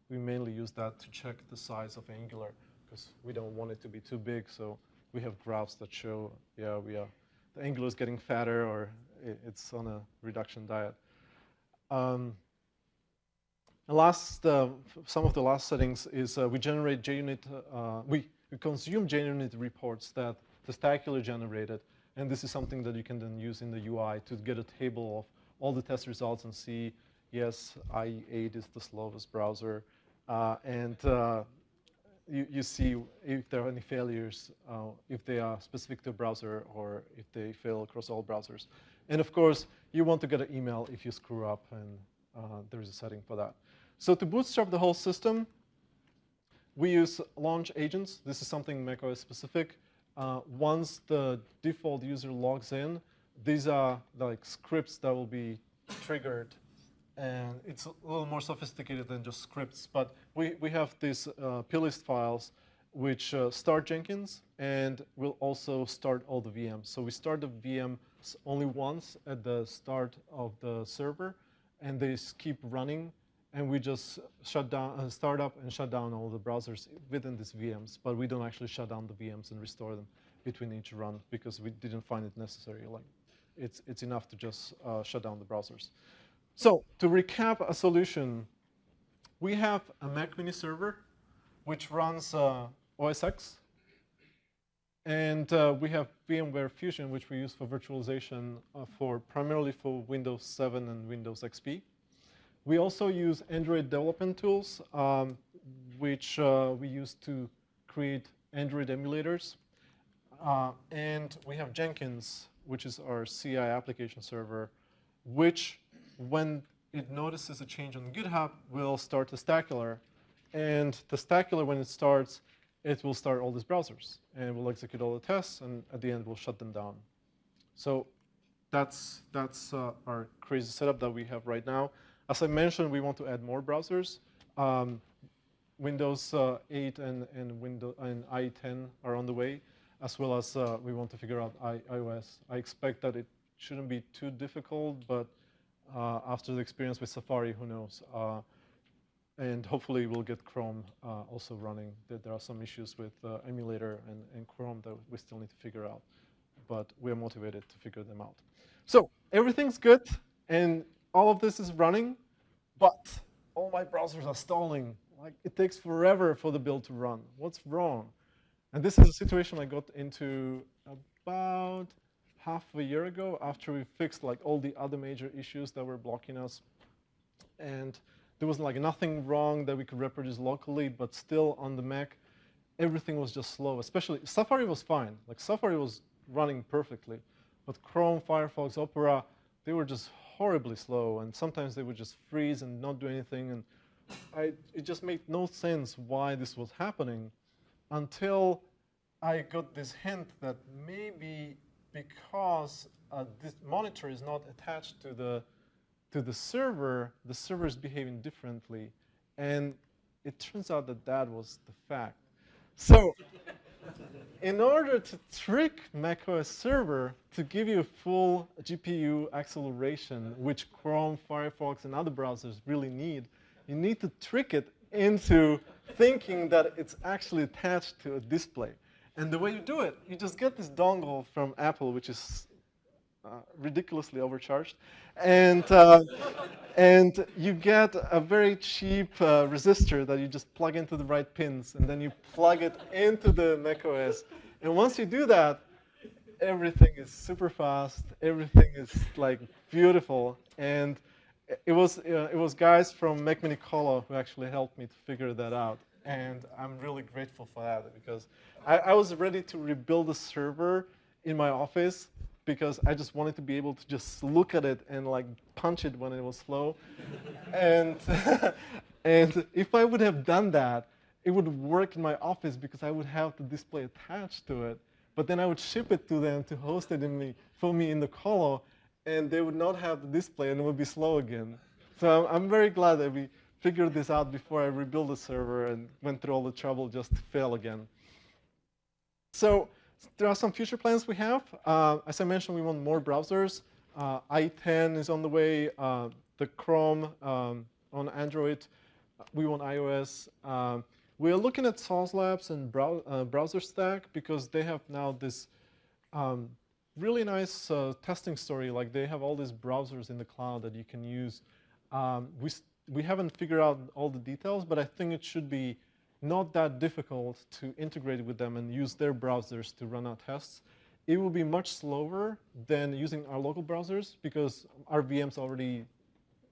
We mainly use that to check the size of Angular because we don't want it to be too big. So we have graphs that show, yeah, we are, the Angular is getting fatter or it's on a reduction diet. Um, last, uh, some of the last settings is uh, we generate JUnit, uh, we, we consume JUnit reports that Testacular generated. And this is something that you can then use in the UI to get a table of all the test results and see, yes, IE8 is the slowest browser. Uh, and uh, you, you see if there are any failures, uh, if they are specific to a browser or if they fail across all browsers. And of course, you want to get an email if you screw up, and there is a setting for that. So to bootstrap the whole system, we use launch agents. This is something macOS specific. Uh, once the default user logs in, these are like scripts that will be triggered and it's a little more sophisticated than just scripts. But we, we have these uh, plist files which uh, start Jenkins and will also start all the VMs. So we start the VM only once at the start of the server, and they keep running, and we just shut down, uh, start up and shut down all the browsers within these VMs, but we don't actually shut down the VMs and restore them between each run because we didn't find it necessary. Like, it's, it's enough to just uh, shut down the browsers. So to recap a solution, we have a Mac mini server which runs uh, OS X. And uh, we have VMware Fusion, which we use for virtualization uh, for primarily for Windows 7 and Windows XP. We also use Android development tools, um, which uh, we use to create Android emulators. Uh, and we have Jenkins, which is our CI application server, which when it notices a change on GitHub, will start Testacular. And Testacular, when it starts, it will start all these browsers. And it will execute all the tests, and at the end, we'll shut them down. So that's, that's uh, our crazy setup that we have right now. As I mentioned, we want to add more browsers. Um, Windows uh, 8 and, and, Windows, and IE10 are on the way. as well as uh, we want to figure out I- iOS. I expect that it shouldn't be too difficult, but uh, after the experience with Safari, who knows? Uh, and hopefully we'll get Chrome uh, also running. There, are some issues with uh, emulator and, and Chrome that we still need to figure out, but we're motivated to figure them out. So everything's good, and all of this is running, but all my browsers are stalling. Like it takes forever for the build to run. What's wrong? And this is a situation I got into about half a year ago after we fixed like all the other major issues that were blocking us. And there was like nothing wrong that we could reproduce locally, but still on the Mac, everything was just slow. Especially Safari was fine. Like Safari was running perfectly, but Chrome, Firefox, Opera, they were just horribly slow, and sometimes they would just freeze and not do anything. And I, it just made no sense why this was happening until I got this hint that maybe because uh, this monitor is not attached to the to the server, the server is behaving differently, and it turns out that that was the fact. So, in order to trick macOS server to give you full GPU acceleration, which Chrome, Firefox, and other browsers really need, you need to trick it into thinking that it's actually attached to a display. And the way you do it, you just get this dongle from Apple, which is uh, ridiculously overcharged, and uh, and you get a very cheap uh, resistor that you just plug into the right pins, and then you plug it into the macOS. And once you do that, everything is super fast. Everything is like beautiful, and it was uh, it was guys from Mac Mini Colo who actually helped me to figure that out, and I'm really grateful for that because I, I was ready to rebuild a server in my office because I just wanted to be able to just look at it and like punch it when it was slow, and and if I would have done that, it would work in my office because I would have the display attached to it. But then I would ship it to them to host it in me, for me in the colo, and they would not have the display and it would be slow again. So I'm, I'm very glad that we figured this out before I rebuilt the server and went through all the trouble just to fail again. So there are some future plans we have. Uh, as I mentioned, we want more browsers. Uh, IE10 is on the way. Uh, the Chrome um, on Android. We want iOS. Um, we are looking at Sauce Labs and brow uh, BrowserStack because they have now this um, really nice uh, testing story. Like they have all these browsers in the cloud that you can use. Um, we, we haven't figured out all the details, but I think it should be not that difficult to integrate with them and use their browsers to run our tests. It will be much slower than using our local browsers because our VM's already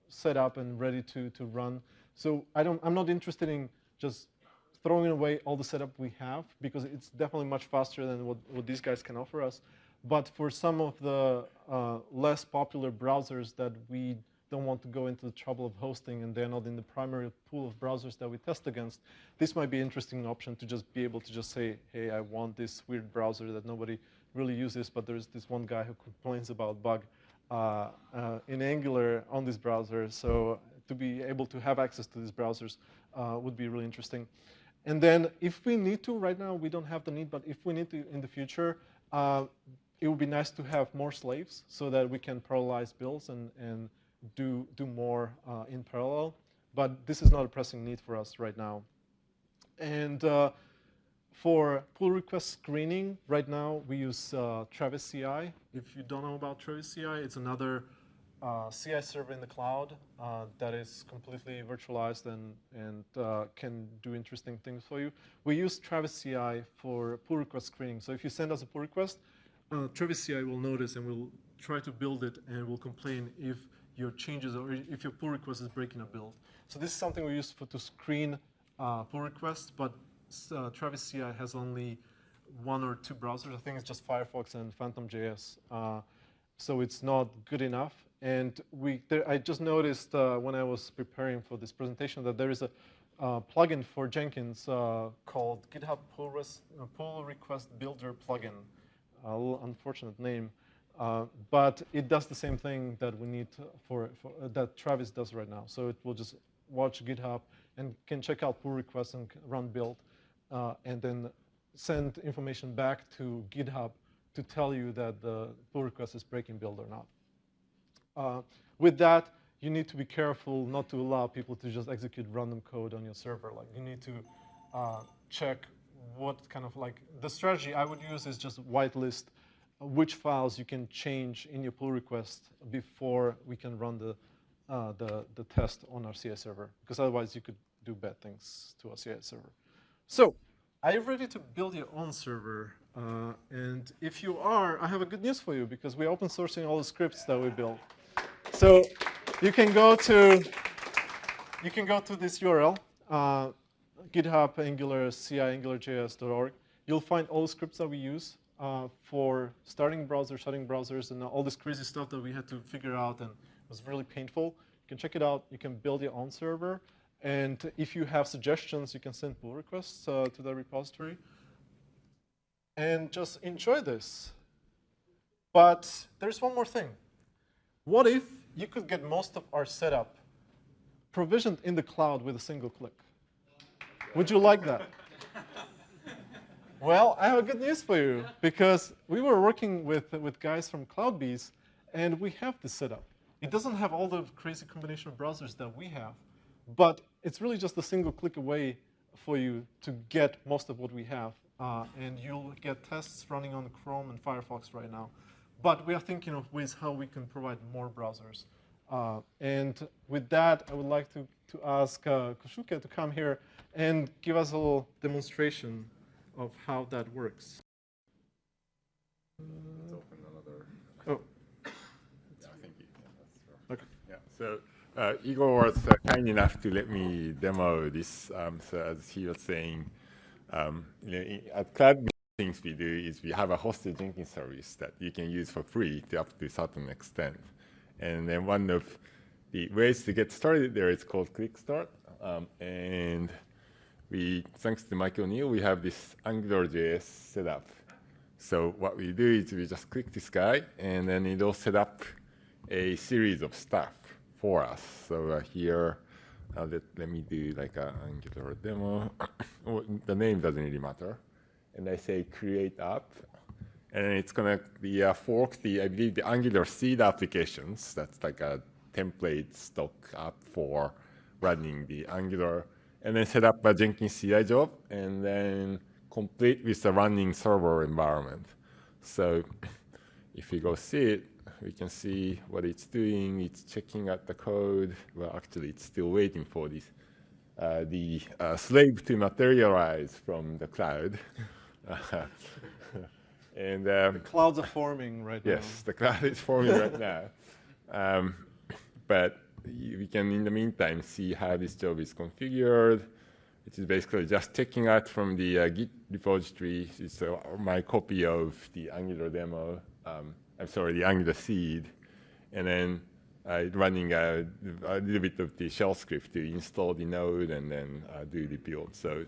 set up and ready to, to run. So I don't, I'm not interested in just throwing away all the setup we have because it's definitely much faster than what, what these guys can offer us. But for some of the uh, less popular browsers that we don't want to go into the trouble of hosting and they're not in the primary pool of browsers that we test against, this might be an interesting option to just be able to just say, hey, I want this weird browser that nobody really uses, but there's this one guy who complains about bug uh, uh, in Angular on this browser. So to be able to have access to these browsers uh, would be really interesting. And then if we need to, right now we don't have the need, but if we need to in the future, uh, it would be nice to have more slaves so that we can parallelize builds and, and do, do more uh, in parallel. But this is not a pressing need for us right now. And uh, for pull request screening, right now we use uh, Travis CI. If you don't know about Travis CI, it's another uh, CI server in the cloud uh, that is completely virtualized and, and uh, can do interesting things for you. We use Travis CI for pull request screening. So if you send us a pull request, Travis CI will notice and will try to build it and will complain if your changes or if your pull request is breaking a build. So this is something we use for, to screen uh, pull requests, but uh, Travis CI has only one or two browsers. I think it's just Firefox and PhantomJS. Uh, so it's not good enough. And we, there, I just noticed uh, when I was preparing for this presentation that there is a uh, plugin for Jenkins uh, called GitHub Pull, Res Pull Request Builder plugin. Unfortunate name. Uh, but it does the same thing that we need for, for uh, that Travis does right now. So it will just watch GitHub and can check out pull requests and run build, uh, and then send information back to GitHub to tell you that the pull request is breaking build or not. Uh, with that, you need to be careful not to allow people to just execute random code on your server. Like you need to uh, check what kind of like, the strategy I would use is just whitelist which files you can change in your pull request before we can run the, uh, the, the test on our CI server. Because otherwise you could do bad things to our CI server. So, are you ready to build your own server? Uh, and if you are, I have a good news for you because we're open sourcing all the scripts that we built. So you can go to you can go to this URL, uh, GitHub Angular CI AngularJS.org. You'll find all the scripts that we use uh, for starting browsers, shutting browsers, and all this crazy stuff that we had to figure out and was really painful. You can check it out. You can build your own server. And if you have suggestions, you can send pull requests uh, to the repository. And just enjoy this. But there's one more thing. What if you could get most of our setup provisioned in the cloud with a single click? Would you like that? Well, I have good news for you because we were working with, with guys from CloudBees and we have this setup. It doesn't have all the crazy combination of browsers that we have, but it's really just a single click away for you to get most of what we have. Uh, and you'll get tests running on Chrome and Firefox right now. But we are thinking of ways how we can provide more browsers. Uh, and with that, I would like to, to ask uh, Kohsuke to come here and give us a little demonstration of how that works. Let's open another. Oh, Yeah, thank you. Yeah, okay. Yeah, so uh, Igor was uh, kind enough to let me demo this. Um, so as he was saying, um, you know, at Cloud, things we do is we have a hosted Jenkins service that you can use for free to up to a certain extent. And then one of the ways to get started there is called Quick Start. Um, and we, thanks to Mike O'Neill, we have this AngularJS set up. So what we do is we just click this guy, and then it'll set up a series of stuff for us. So uh, here, uh, let, let me do like an Angular demo. The name doesn't really matter. And I say create app, and it's gonna be uh, fork the I believe the Angular seed applications. That's like a template stock app for running the Angular, and then set up a Jenkins CI job, and then complete with the running server environment. So if we go see it, we can see what it's doing. It's checking out the code. Well, actually, it's still waiting for this, uh, the uh, slave to materialize from the cloud. and um, Clouds are forming right now. Yes, the cloud is forming right now. Um, but we can, in the meantime, see how this job is configured. It is basically just checking out from the uh, Git repository. It's uh, my copy of the Angular demo. Um, I'm sorry, the Angular seed, and then uh, running a, a little bit of the shell script to install the node and then uh, do the build. So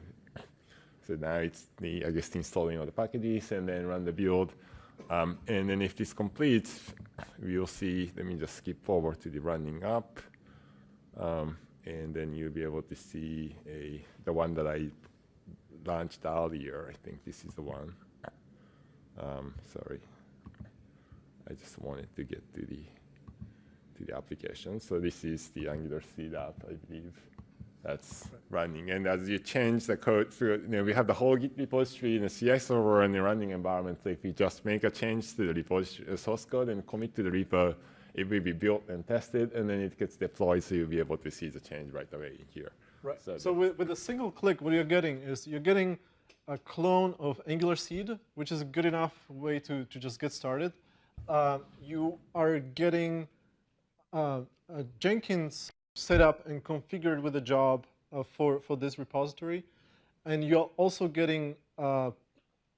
so now it's the, I guess, installing all the packages and then run the build. Um, and then if this completes, we'll see, let me just skip forward to the running up. Um, and then you'll be able to see a, the one that I launched earlier. I think this is the one. Um, sorry. I just wanted to get to the, to the application. So this is the Angular seed app, I believe that's running. And as you change the code through, you know, we have the whole Git repository in the CI server and the running environment. So if you just make a change to the repository uh, source code and commit to the repo, it will be built and tested, and then it gets deployed, so you'll be able to see the change right away here. Right. So So, with, with a single click, what you're getting is you're getting a clone of Angular Seed, which is a good enough way to, to just get started. Uh, you are getting uh, a Jenkins set up and configured with a job uh, for, for this repository. And you're also getting uh,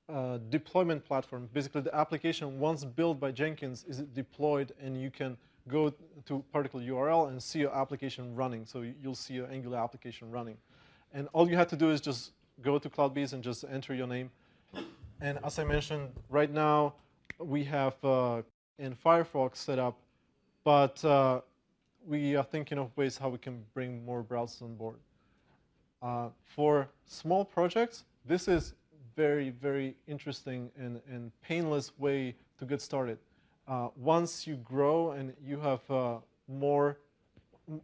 a deployment platform. Basically, the application, once built by Jenkins, is deployed, and you can go to particular URL and see your application running. So you- you'll see your Angular application running. And all you have to do is just go to CloudBees and just enter your name. And as I mentioned, right now, we have uh, in Firefox set up, but uh, we are thinking of ways how we can bring more browsers on board. Uh, for small projects, this is very, very interesting and, and painless way to get started. Uh, once you grow and you have uh, more,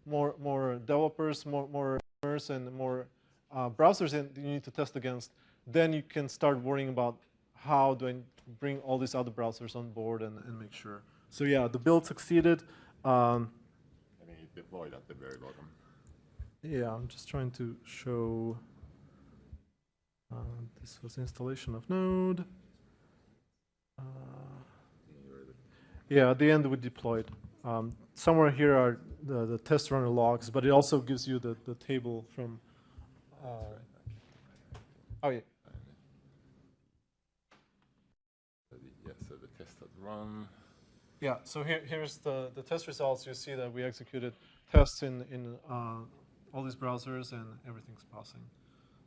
more, more developers, more, more and more uh, browsers in, you need to test against, then you can start worrying about how do I bring all these other browsers on board and, and make sure. So yeah, the build succeeded. Um, Deployed at the very bottom. yeah, I'm just trying to show. Uh, this was installation of Node. Uh, yeah, at the end we deployed. Um, somewhere here are the, the test runner logs, but it also gives you the, the table from. Uh, oh yeah, So the- Yeah, so the test has run. Yeah. So here, here's the, the test results. You see that we executed tests in in uh, all these browsers and everything's passing.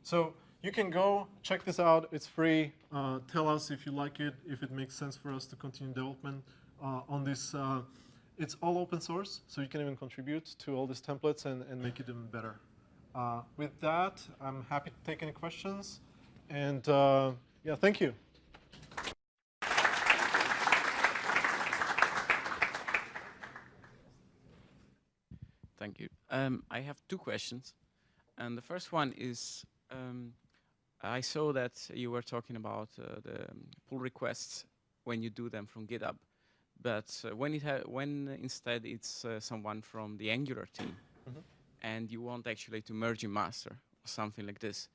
So you can go check this out. It's free. Uh, tell us if you like it, if it makes sense for us to continue development uh, on this. Uh, it's all open source, so you can even contribute to all these templates and, and make it even better. Uh, with that, I'm happy to take any questions. And uh, yeah, thank you. Thank you. Um, I have two questions. And the first one is, um, I saw that you were talking about uh, the pull requests when you do them from GitHub. But uh, when, it ha when instead it's uh, someone from the Angular team, Mhm. and you want actually to merge in master or something like this,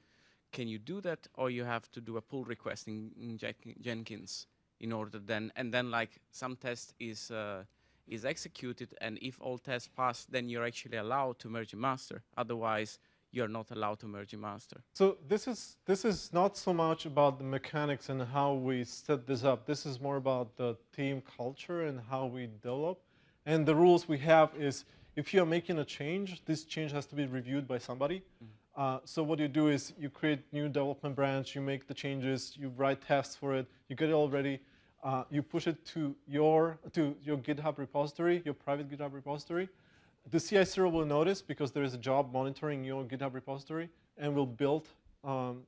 can you do that, or you have to do a pull request in, in Jenkins in order then, and then like some test is uh, is executed, and if all tests pass, then you're actually allowed to merge in master. Otherwise, you're not allowed to merge in master. So this is this is not so much about the mechanics and how we set this up. This is more about the team culture and how we develop. And the rules we have is if you are making a change, this change has to be reviewed by somebody. Uh, so what you do is you create new development branch, you make the changes, you write tests for it, you get it all ready, uh, you push it to your to your GitHub repository, your private GitHub repository. The CI/CD will notice because there is a job monitoring your GitHub repository and will build um,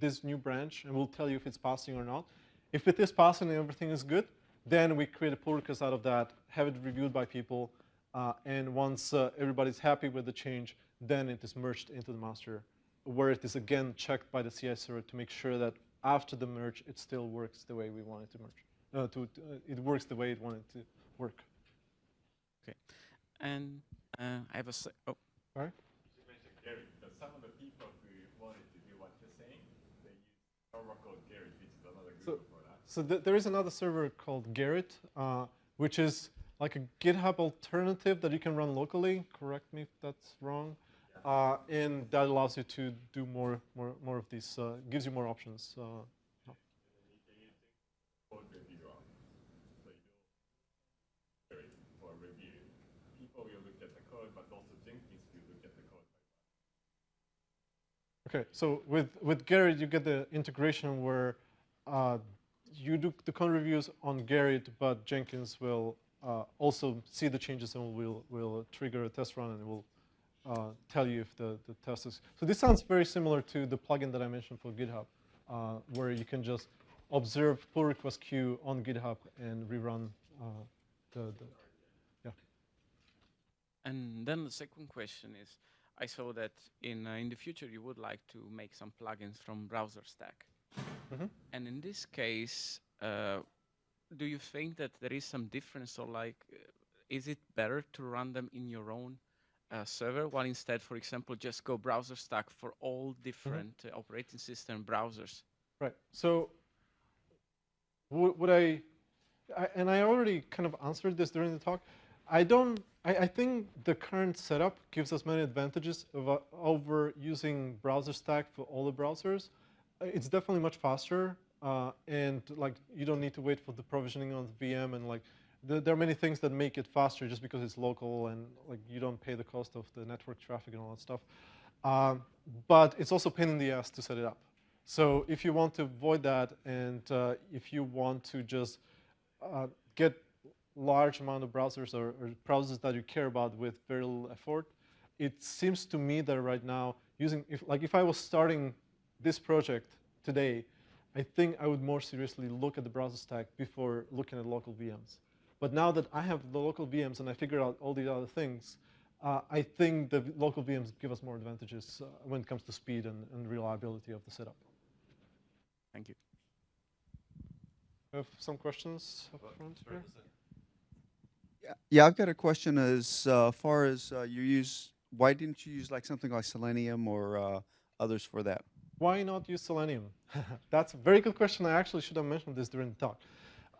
this new branch and will tell you if it's passing or not. If it is passing and everything is good, then we create a pull request out of that, have it reviewed by people, uh, and once uh, everybody's happy with the change, then it is merged into the master, where it is again checked by the CI server to make sure that after the merge, it still works the way we want it to merge. Uh, to, to- uh, it works the way it wanted to work. Okay, and uh, I have a oh, You mentioned some of the people who wanted to do what you're saying, they use server called Gerrit, which is another So- product. So th- there is another server called Gerrit, uh, which is like a GitHub alternative that you can run locally. Correct me if that's wrong. Uh, and that allows you to do more, more, more of these. Uh, gives you more options. Uh, code reviewer. So you do Gerrit for review. People will look at the code, but also Jenkins will look at the code. Okay, so with, with Gerrit, you get the integration where uh, you do the code reviews on Gerrit, but Jenkins will uh, also see the changes and will, will trigger a test run and will uh, tell you if the, the test is. So this sounds very similar to the plugin that I mentioned for GitHub, uh, where you can just observe pull request queue on GitHub and rerun uh, the, the and then the second question is, I saw that in uh, in the future you would like to make some plugins from BrowserStack. Mhm. And in this case, uh, do you think that there is some difference, or like, uh, is it better to run them in your own uh, server, while instead, for example, just go BrowserStack for all different uh, operating system browsers? Right. So would, would I, I, and I already kind of answered this during the talk. I don't, I, I think the current setup gives us many advantages of, uh, over using BrowserStack for all the browsers. Uh, It's definitely much faster, uh, and like you don't need to wait for the provisioning on the VM, and like the, there are many things that make it faster just because it's local and like you don't pay the cost of the network traffic and all that stuff. Um, but it's also pain in the ass to set it up. So if you want to avoid that, and uh, if you want to just uh, get large amount of browsers or, or browsers that you care about with very little effort, it seems to me that right now using, if, like if I was starting this project today, I think I would more seriously look at the BrowserStack before looking at local VMs. But now that I have the local VMs and I figured out all these other things, uh, I think the local VMs give us more advantages uh, when it comes to speed and, and reliability of the setup. Thank you. We have some questions up front here? Yeah, I've got a question as uh, far as uh, you use, why didn't you use like something like Selenium or uh, others for that? Why not use Selenium? That's a very good question. I actually should have mentioned this during the talk.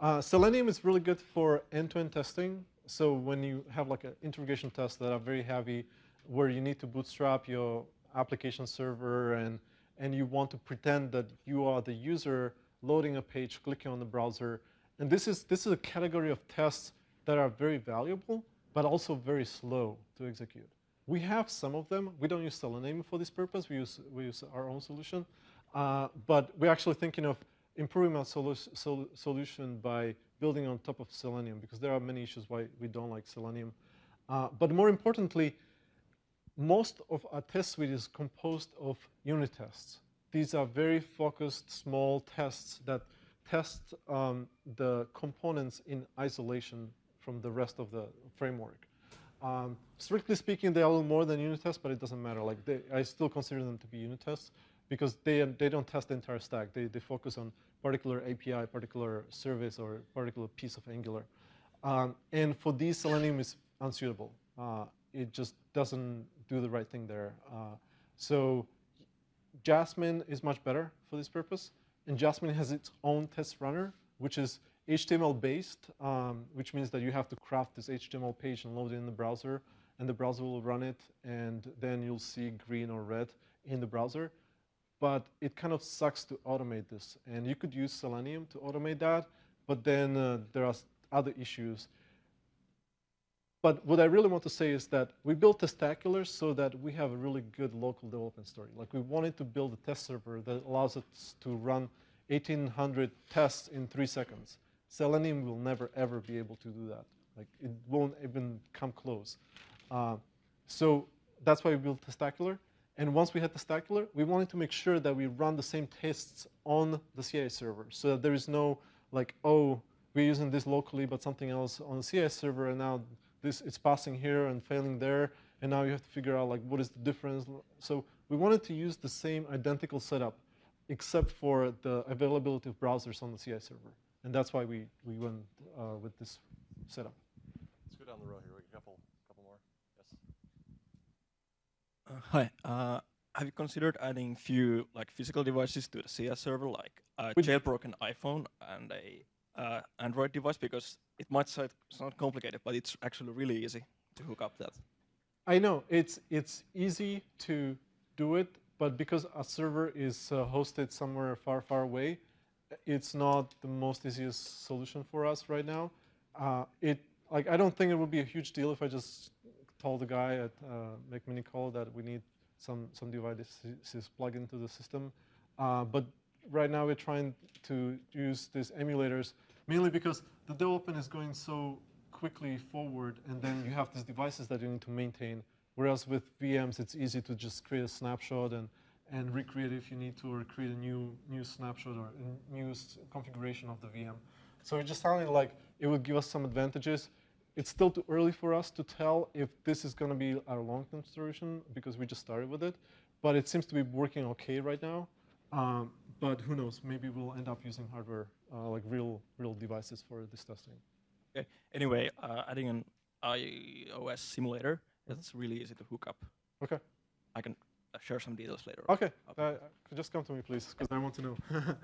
Uh, Selenium is really good for end-to-end testing. So when you have like an integration tests that are very heavy, where you need to bootstrap your application server and, and you want to pretend that you are the user loading a page, clicking on the browser. And this is, this is a category of tests that are very valuable, but also very slow to execute. We have some of them. We don't use Selenium for this purpose. We use, we use our own solution. Uh, but we're actually thinking of improving our solu sol solution by building on top of Selenium because there are many issues why we don't like Selenium. Uh, but more importantly, most of our test suite is composed of unit tests. These are very focused, small tests that test um, the components in isolation from the rest of the framework. Um, strictly speaking, they are a little more than unit tests, but it doesn't matter. Like they, I still consider them to be unit tests because they, they don't test the entire stack. They, they focus on particular API, particular service, or particular piece of Angular. Um, and for these, Selenium is unsuitable. Uh, it just doesn't do the right thing there. Uh, so Jasmine is much better for this purpose. And Jasmine has its own test runner, which is HTML based, um, which means that you have to craft this HTML page and load it in the browser, and the browser will run it, and then you'll see green or red in the browser. But it kind of sucks to automate this. And you could use Selenium to automate that, but then uh, there are other issues. But what I really want to say is that we built Testacular so that we have a really good local development story. Like we wanted to build a test server that allows us to run 1,800 tests in three seconds. Selenium will never ever be able to do that. Like it won't even come close. Uh, so that's why we built Testacular. And once we had Testacular, we wanted to make sure that we run the same tests on the CI server, so that there is no like, oh, we're using this locally, but something else on the CI server, and now this it's passing here and failing there, and now you have to figure out like what is the difference. So we wanted to use the same identical setup, except for the availability of browsers on the CI server, and that's why we we went uh, with this setup. Let's go down the row here. We got a couple, couple more. Yes. Uh, hi. Uh, have you considered adding few like physical devices to the CS server, like a With- jailbroken iPhone and a uh, Android device? Because it might sound, sound complicated, but it's actually really easy to hook up that. I know it's it's easy to do it, but because a server is uh, hosted somewhere far, far away, it's not the most easiest solution for us right now. Uh, it like I don't think it would be a huge deal if I just told the guy at uh, Macminicolo that we need some some devices plugged into the system. Uh, but right now we're trying to use these emulators mainly because the development is going so quickly forward, and then you have these devices that you need to maintain. Whereas with VMs, it's easy to just create a snapshot and, and recreate if you need to, or create a new new snapshot or a new configuration of the VM. So it just sounded like it would give us some advantages. It's still too early for us to tell if this is going to be our long-term solution because we just started with it. But it seems to be working okay right now. Um, but who knows? Maybe we'll end up using hardware, uh, like real real devices for this testing. Okay. Anyway, uh, adding an iOS simulator, it's really easy to hook up. Okay. I can share some details later. on. Okay. Uh, just come to me, please, because I want to know.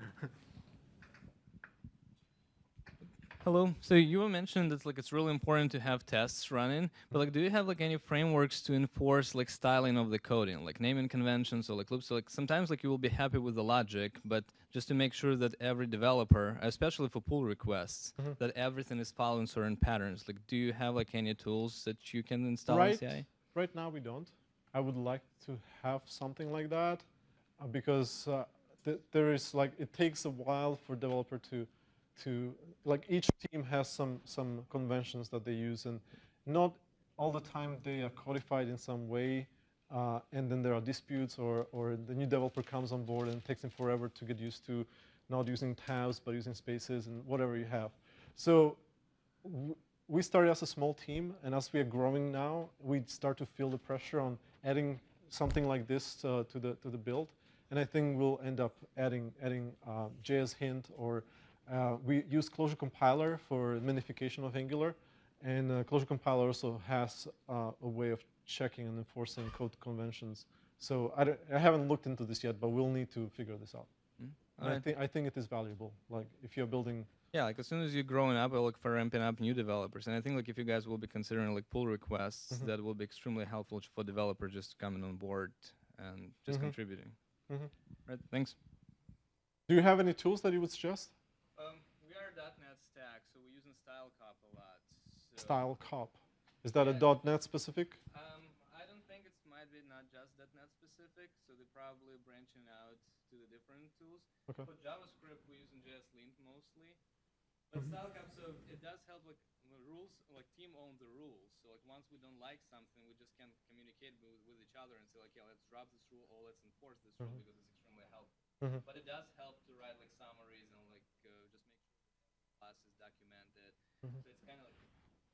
Hello. So you mentioned that like it's really important to have tests running, but like, do you have like any frameworks to enforce like styling of the coding, like naming conventions or like loops? So, like sometimes like you will be happy with the logic, but just to make sure that every developer, especially for pull requests, Mhm. that everything is following certain patterns. Like, do you have like any tools that you can install right, in CI? right now we don't. I would like to have something like that uh, because uh, th- there is like it takes a while for developer to to like each team has some some conventions that they use and not all the time they are codified in some way uh, and then there are disputes or or the new developer comes on board and takes them forever to get used to not using tabs, but using spaces and whatever you have. So we started as a small team, and as we are growing now, we start to feel the pressure on adding something like this uh, to the to the build. And I think we'll end up adding adding uh, JSHint or uh, we use Closure Compiler for minification of Angular, and uh, Closure Compiler also has uh, a way of checking and enforcing code conventions. So I, I haven't looked into this yet, but we'll need to figure this out. And I Alright. think I think it is valuable. Like if you're building Yeah, like as soon as you're growing up, I look for ramping up new developers, and I think like if you guys will be considering like pull requests, Mhm. that will be extremely helpful for developers just coming on board and just Mhm. contributing. Mhm. Right. Thanks. Do you have any tools that you would suggest? Um, we are .NET stack, so we're using StyleCop a lot. So StyleCop. Is that a .NET specific? Um, I don't think it might be not just .NET specific, so they're probably branching out to the different tools. Okay. For JavaScript, we're using JSLint mostly. But Mhm. StyleCop, so it does help like the rules, like team own the rules. So like once we don't like something, we just can communicate with, with each other and say like, yeah, let's drop this rule or let's enforce this rule Mhm. because it's extremely helpful. Mhm. But it does help to write like summaries and like uh, just make sure the class is documented. Mhm. So it's kind of like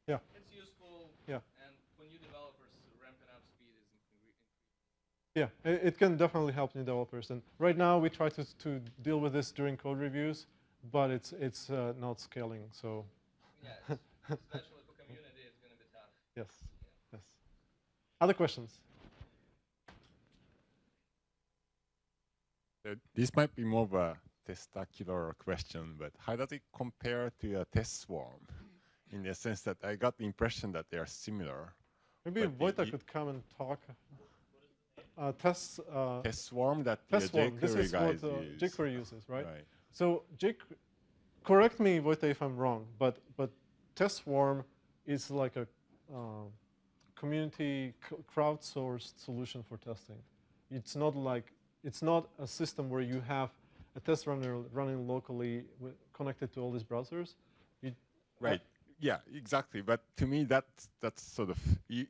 Yeah. it's useful. Yeah. And for new developers, ramping up speed is incre- Yeah, it, it can definitely help new developers. And right now we try to, to deal with this during code reviews, but it's, it's uh, not scaling. So Yeah, especially for community, it's gonna be tough. yes, yes. Other questions? Uh, this might be more of a testacular question, but how does it compare to a TestSwarm? In the sense that I got the impression that they are similar. Maybe but could come and talk. Uh, test, uh, TestSwarm that the TestSwarm. This jQuery is guys what uh, use. jQuery uses, right? Right. So Jake, correct me, if I'm wrong, but but TestSwarm is like a uh, community crowdsourced solution for testing. It's not like it's not a system where you have a test runner running locally connected to all these browsers. You, Right. Yeah, exactly. But to me, that's that's sort of. You,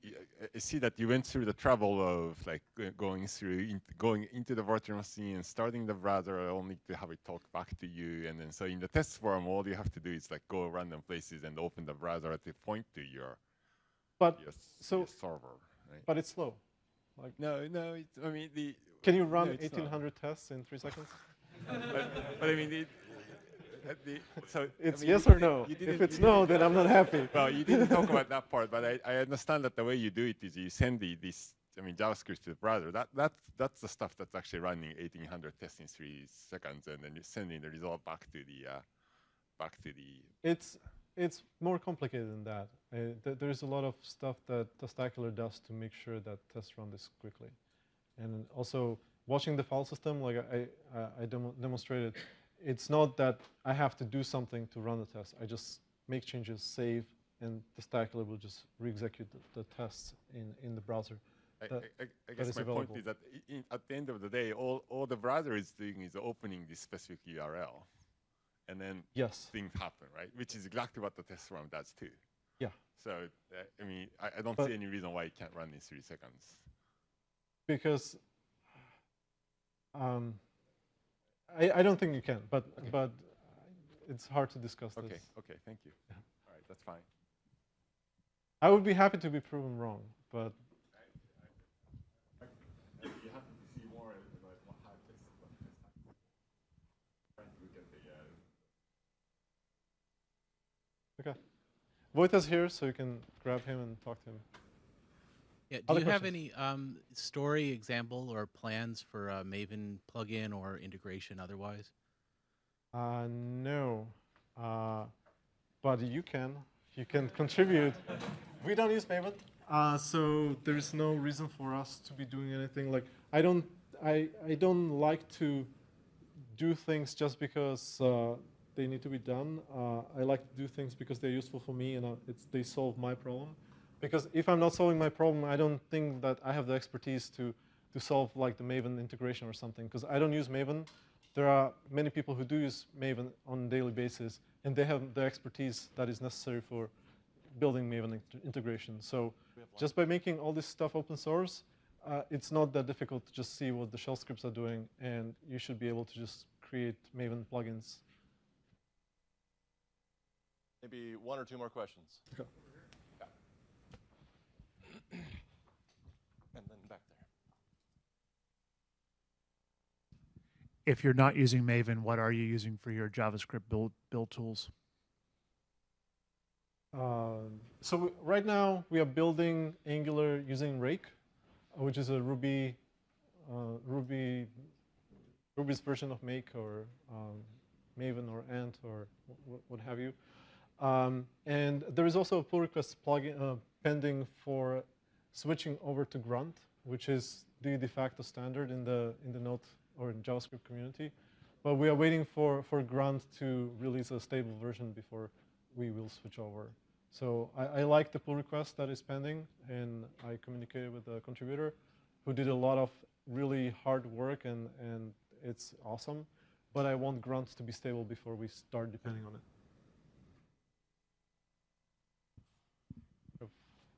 I see that you went through the trouble of like going through, in, going into the virtual machine and starting the browser, only to have it talk back to you. And then so in the TestSwarm, all you have to do is like go random places and open the browser at the point to your But your, so- your server. Right? but it's slow. Like, no, no. It, I mean the. can you run no, it's not. 1,800 tests in three seconds? but, but I mean, it, the, so I It's mean, yes or no. If it's no, then I'm not happy. Well, you didn't talk about that part, but I, I understand that the way you do it is you send the this I mean JavaScript to the browser. That that's that's the stuff that's actually running 1800 tests in three seconds, and then you're sending the result back to the uh, back to the. It's it's more complicated than that. Uh, th- there's a lot of stuff that Testacular does to make sure that tests run this quickly, and also watching the file system, like I I, I demo- demonstrated, it's not that I have to do something to run the test. I just make changes, save, and Testacular will just re-execute the, the tests in in the browser. I, That- I, I guess my point is that in, at the end of the day, all, all the browser is doing is opening this specific URL, and then Yes. things happen, right? Which is exactly what the test run does too. Yeah. So uh, I mean, I, I don't But- see any reason why it can't run in three seconds. because um, I, I don't think you can, but but it's hard to discuss Okay. this. Okay. Thank you. All right. That's fine. I would be happy to be proven wrong, but You have to see more about what how tests what tests happen. Trying to look at the. Okay. Vojta's here, so you can grab him and talk to him. Yeah, do Other you have questions? any um, story example or plans for a Maven plugin or integration otherwise? Uh, no, uh, but you can. You can contribute. we don't use Maven, uh, so there's no reason for us to be doing anything. Like I don't, I, I don't like to do things just because uh, they need to be done. Uh, I like to do things because they're useful for me and uh, it's, they solve my problem. Because if I'm not solving my problem, I don't think that I have the expertise to, to solve like the Maven integration or something. Because I don't use Maven. There are many people who do use Maven on a daily basis, and they have the expertise that is necessary for building Maven integration. So just by making all this stuff open source, uh, it's not that difficult to just see what the shell scripts are doing, and you should be able to just create create Maven plugins. Maybe one or two more questions. Okay. Yeah. And then back there. If you're not using Maven, what are you using for your JavaScript build build tools? Uh, so right now we are building Angular using Rake, which is a Ruby, uh, Ruby, Ruby's version of Make or um, Maven or Ant or what have you. Um, and there is also a pull request plugin uh, pending for switching over to Grunt, which is the de facto standard in the in the Node or in JavaScript community. But we are waiting for for Grunt to release a stable version before we will switch over. So I, I, like the pull request that is pending, and I communicated with the contributor who did a lot of really hard work, and, and it's awesome. But I want Grunt to be stable before we start depending on it.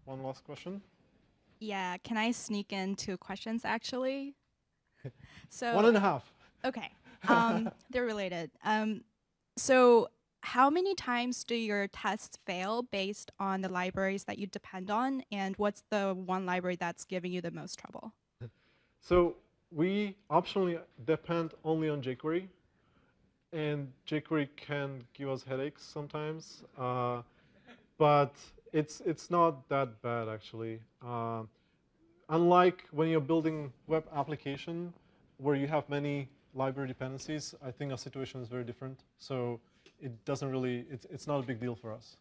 One last question. Yeah, can I sneak in two questions actually? So one and a half. Okay, um, they're related. Um, so how many times do your tests fail based on the libraries that you depend on? And what's the one library that's giving you the most trouble? So we optionally depend only on jQuery. And jQuery can give us headaches sometimes. Uh, but it's, it's not that bad, actually. Uh, unlike when you're building web application where you have many library dependencies, I think our situation is very different. So it doesn't really, it's, it's not a big deal for us.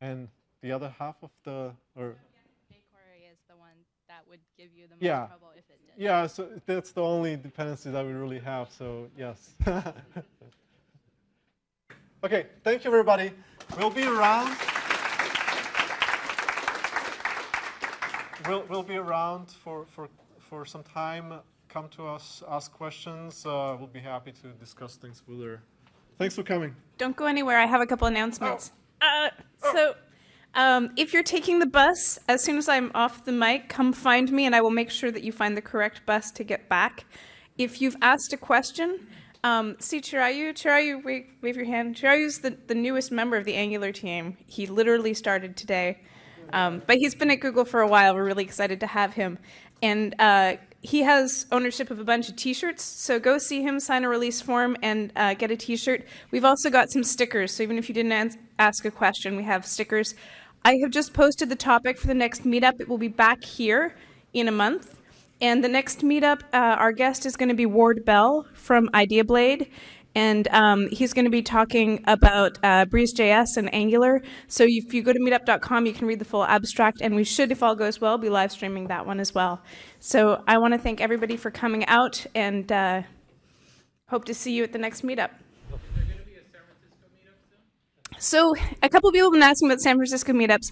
And the other half of the, or jQuery is the one that would give you the most yeah. trouble if it did. Yeah, so that's the only dependency that we really have, so yes. okay, thank you everybody. We'll be around. We'll, we'll be around for, for, for some time come to us, ask questions. Uh, we'll be happy to discuss things further. Thanks for coming. Don't go anywhere. I have a couple announcements. Oh. Uh, so, um, if you're taking the bus, as soon as I'm off the mic, come find me and I will make sure that you find the correct bus to get back. If you've asked a question, um, see Chirayu, Chirayu, wave, wave your hand. Chirayu's the, the newest member of the Angular team. He literally started today. Um, but he's been at Google for a while. We're really excited to have him. And uh, he has ownership of a bunch of t-shirts, so go see him, sign a release form, and uh, get a t-shirt. We've also got some stickers, so even if you didn't ask a question, we have stickers. I have just posted the topic for the next meetup. It will be back here in a month. And the next meetup, uh, our guest is going to be Ward Bell from IdeaBlade. And um, he's going to be talking about uh, Breeze.js and Angular. So if you go to meetup.com, you can read the full abstract. And we should, if all goes well, be live streaming that one as well. So I want to thank everybody for coming out and uh, hope to see you at the next meetup. So a couple people have been asking about San Francisco meetups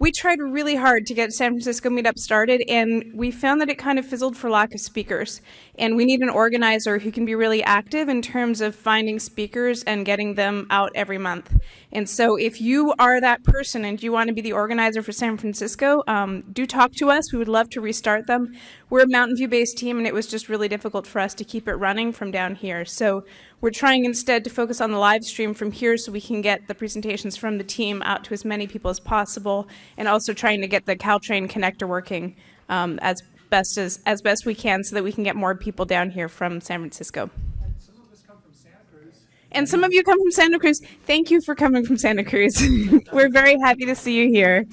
we tried really hard to get San Francisco meetup started, and we found that it kind of fizzled for lack of speakers. And we need an organizer who can be really active in terms of finding speakers and getting them out every month. And so if you are that person and you want to be the organizer for San Francisco, um, do talk to us. We would love to restart them. We're a Mountain View-based team, and it was just really difficult for us to keep it running from down here. So we're trying instead to focus on the live stream from here so we can get the presentations from the team out to as many people as possible and also trying to get the Caltrain connector working um, as best as, as best we can so that we can get more people down here from San Francisco. And some of us come from Santa Cruz. And some of you come from Santa Cruz. Thank you for coming from Santa Cruz. We're very happy to see you here.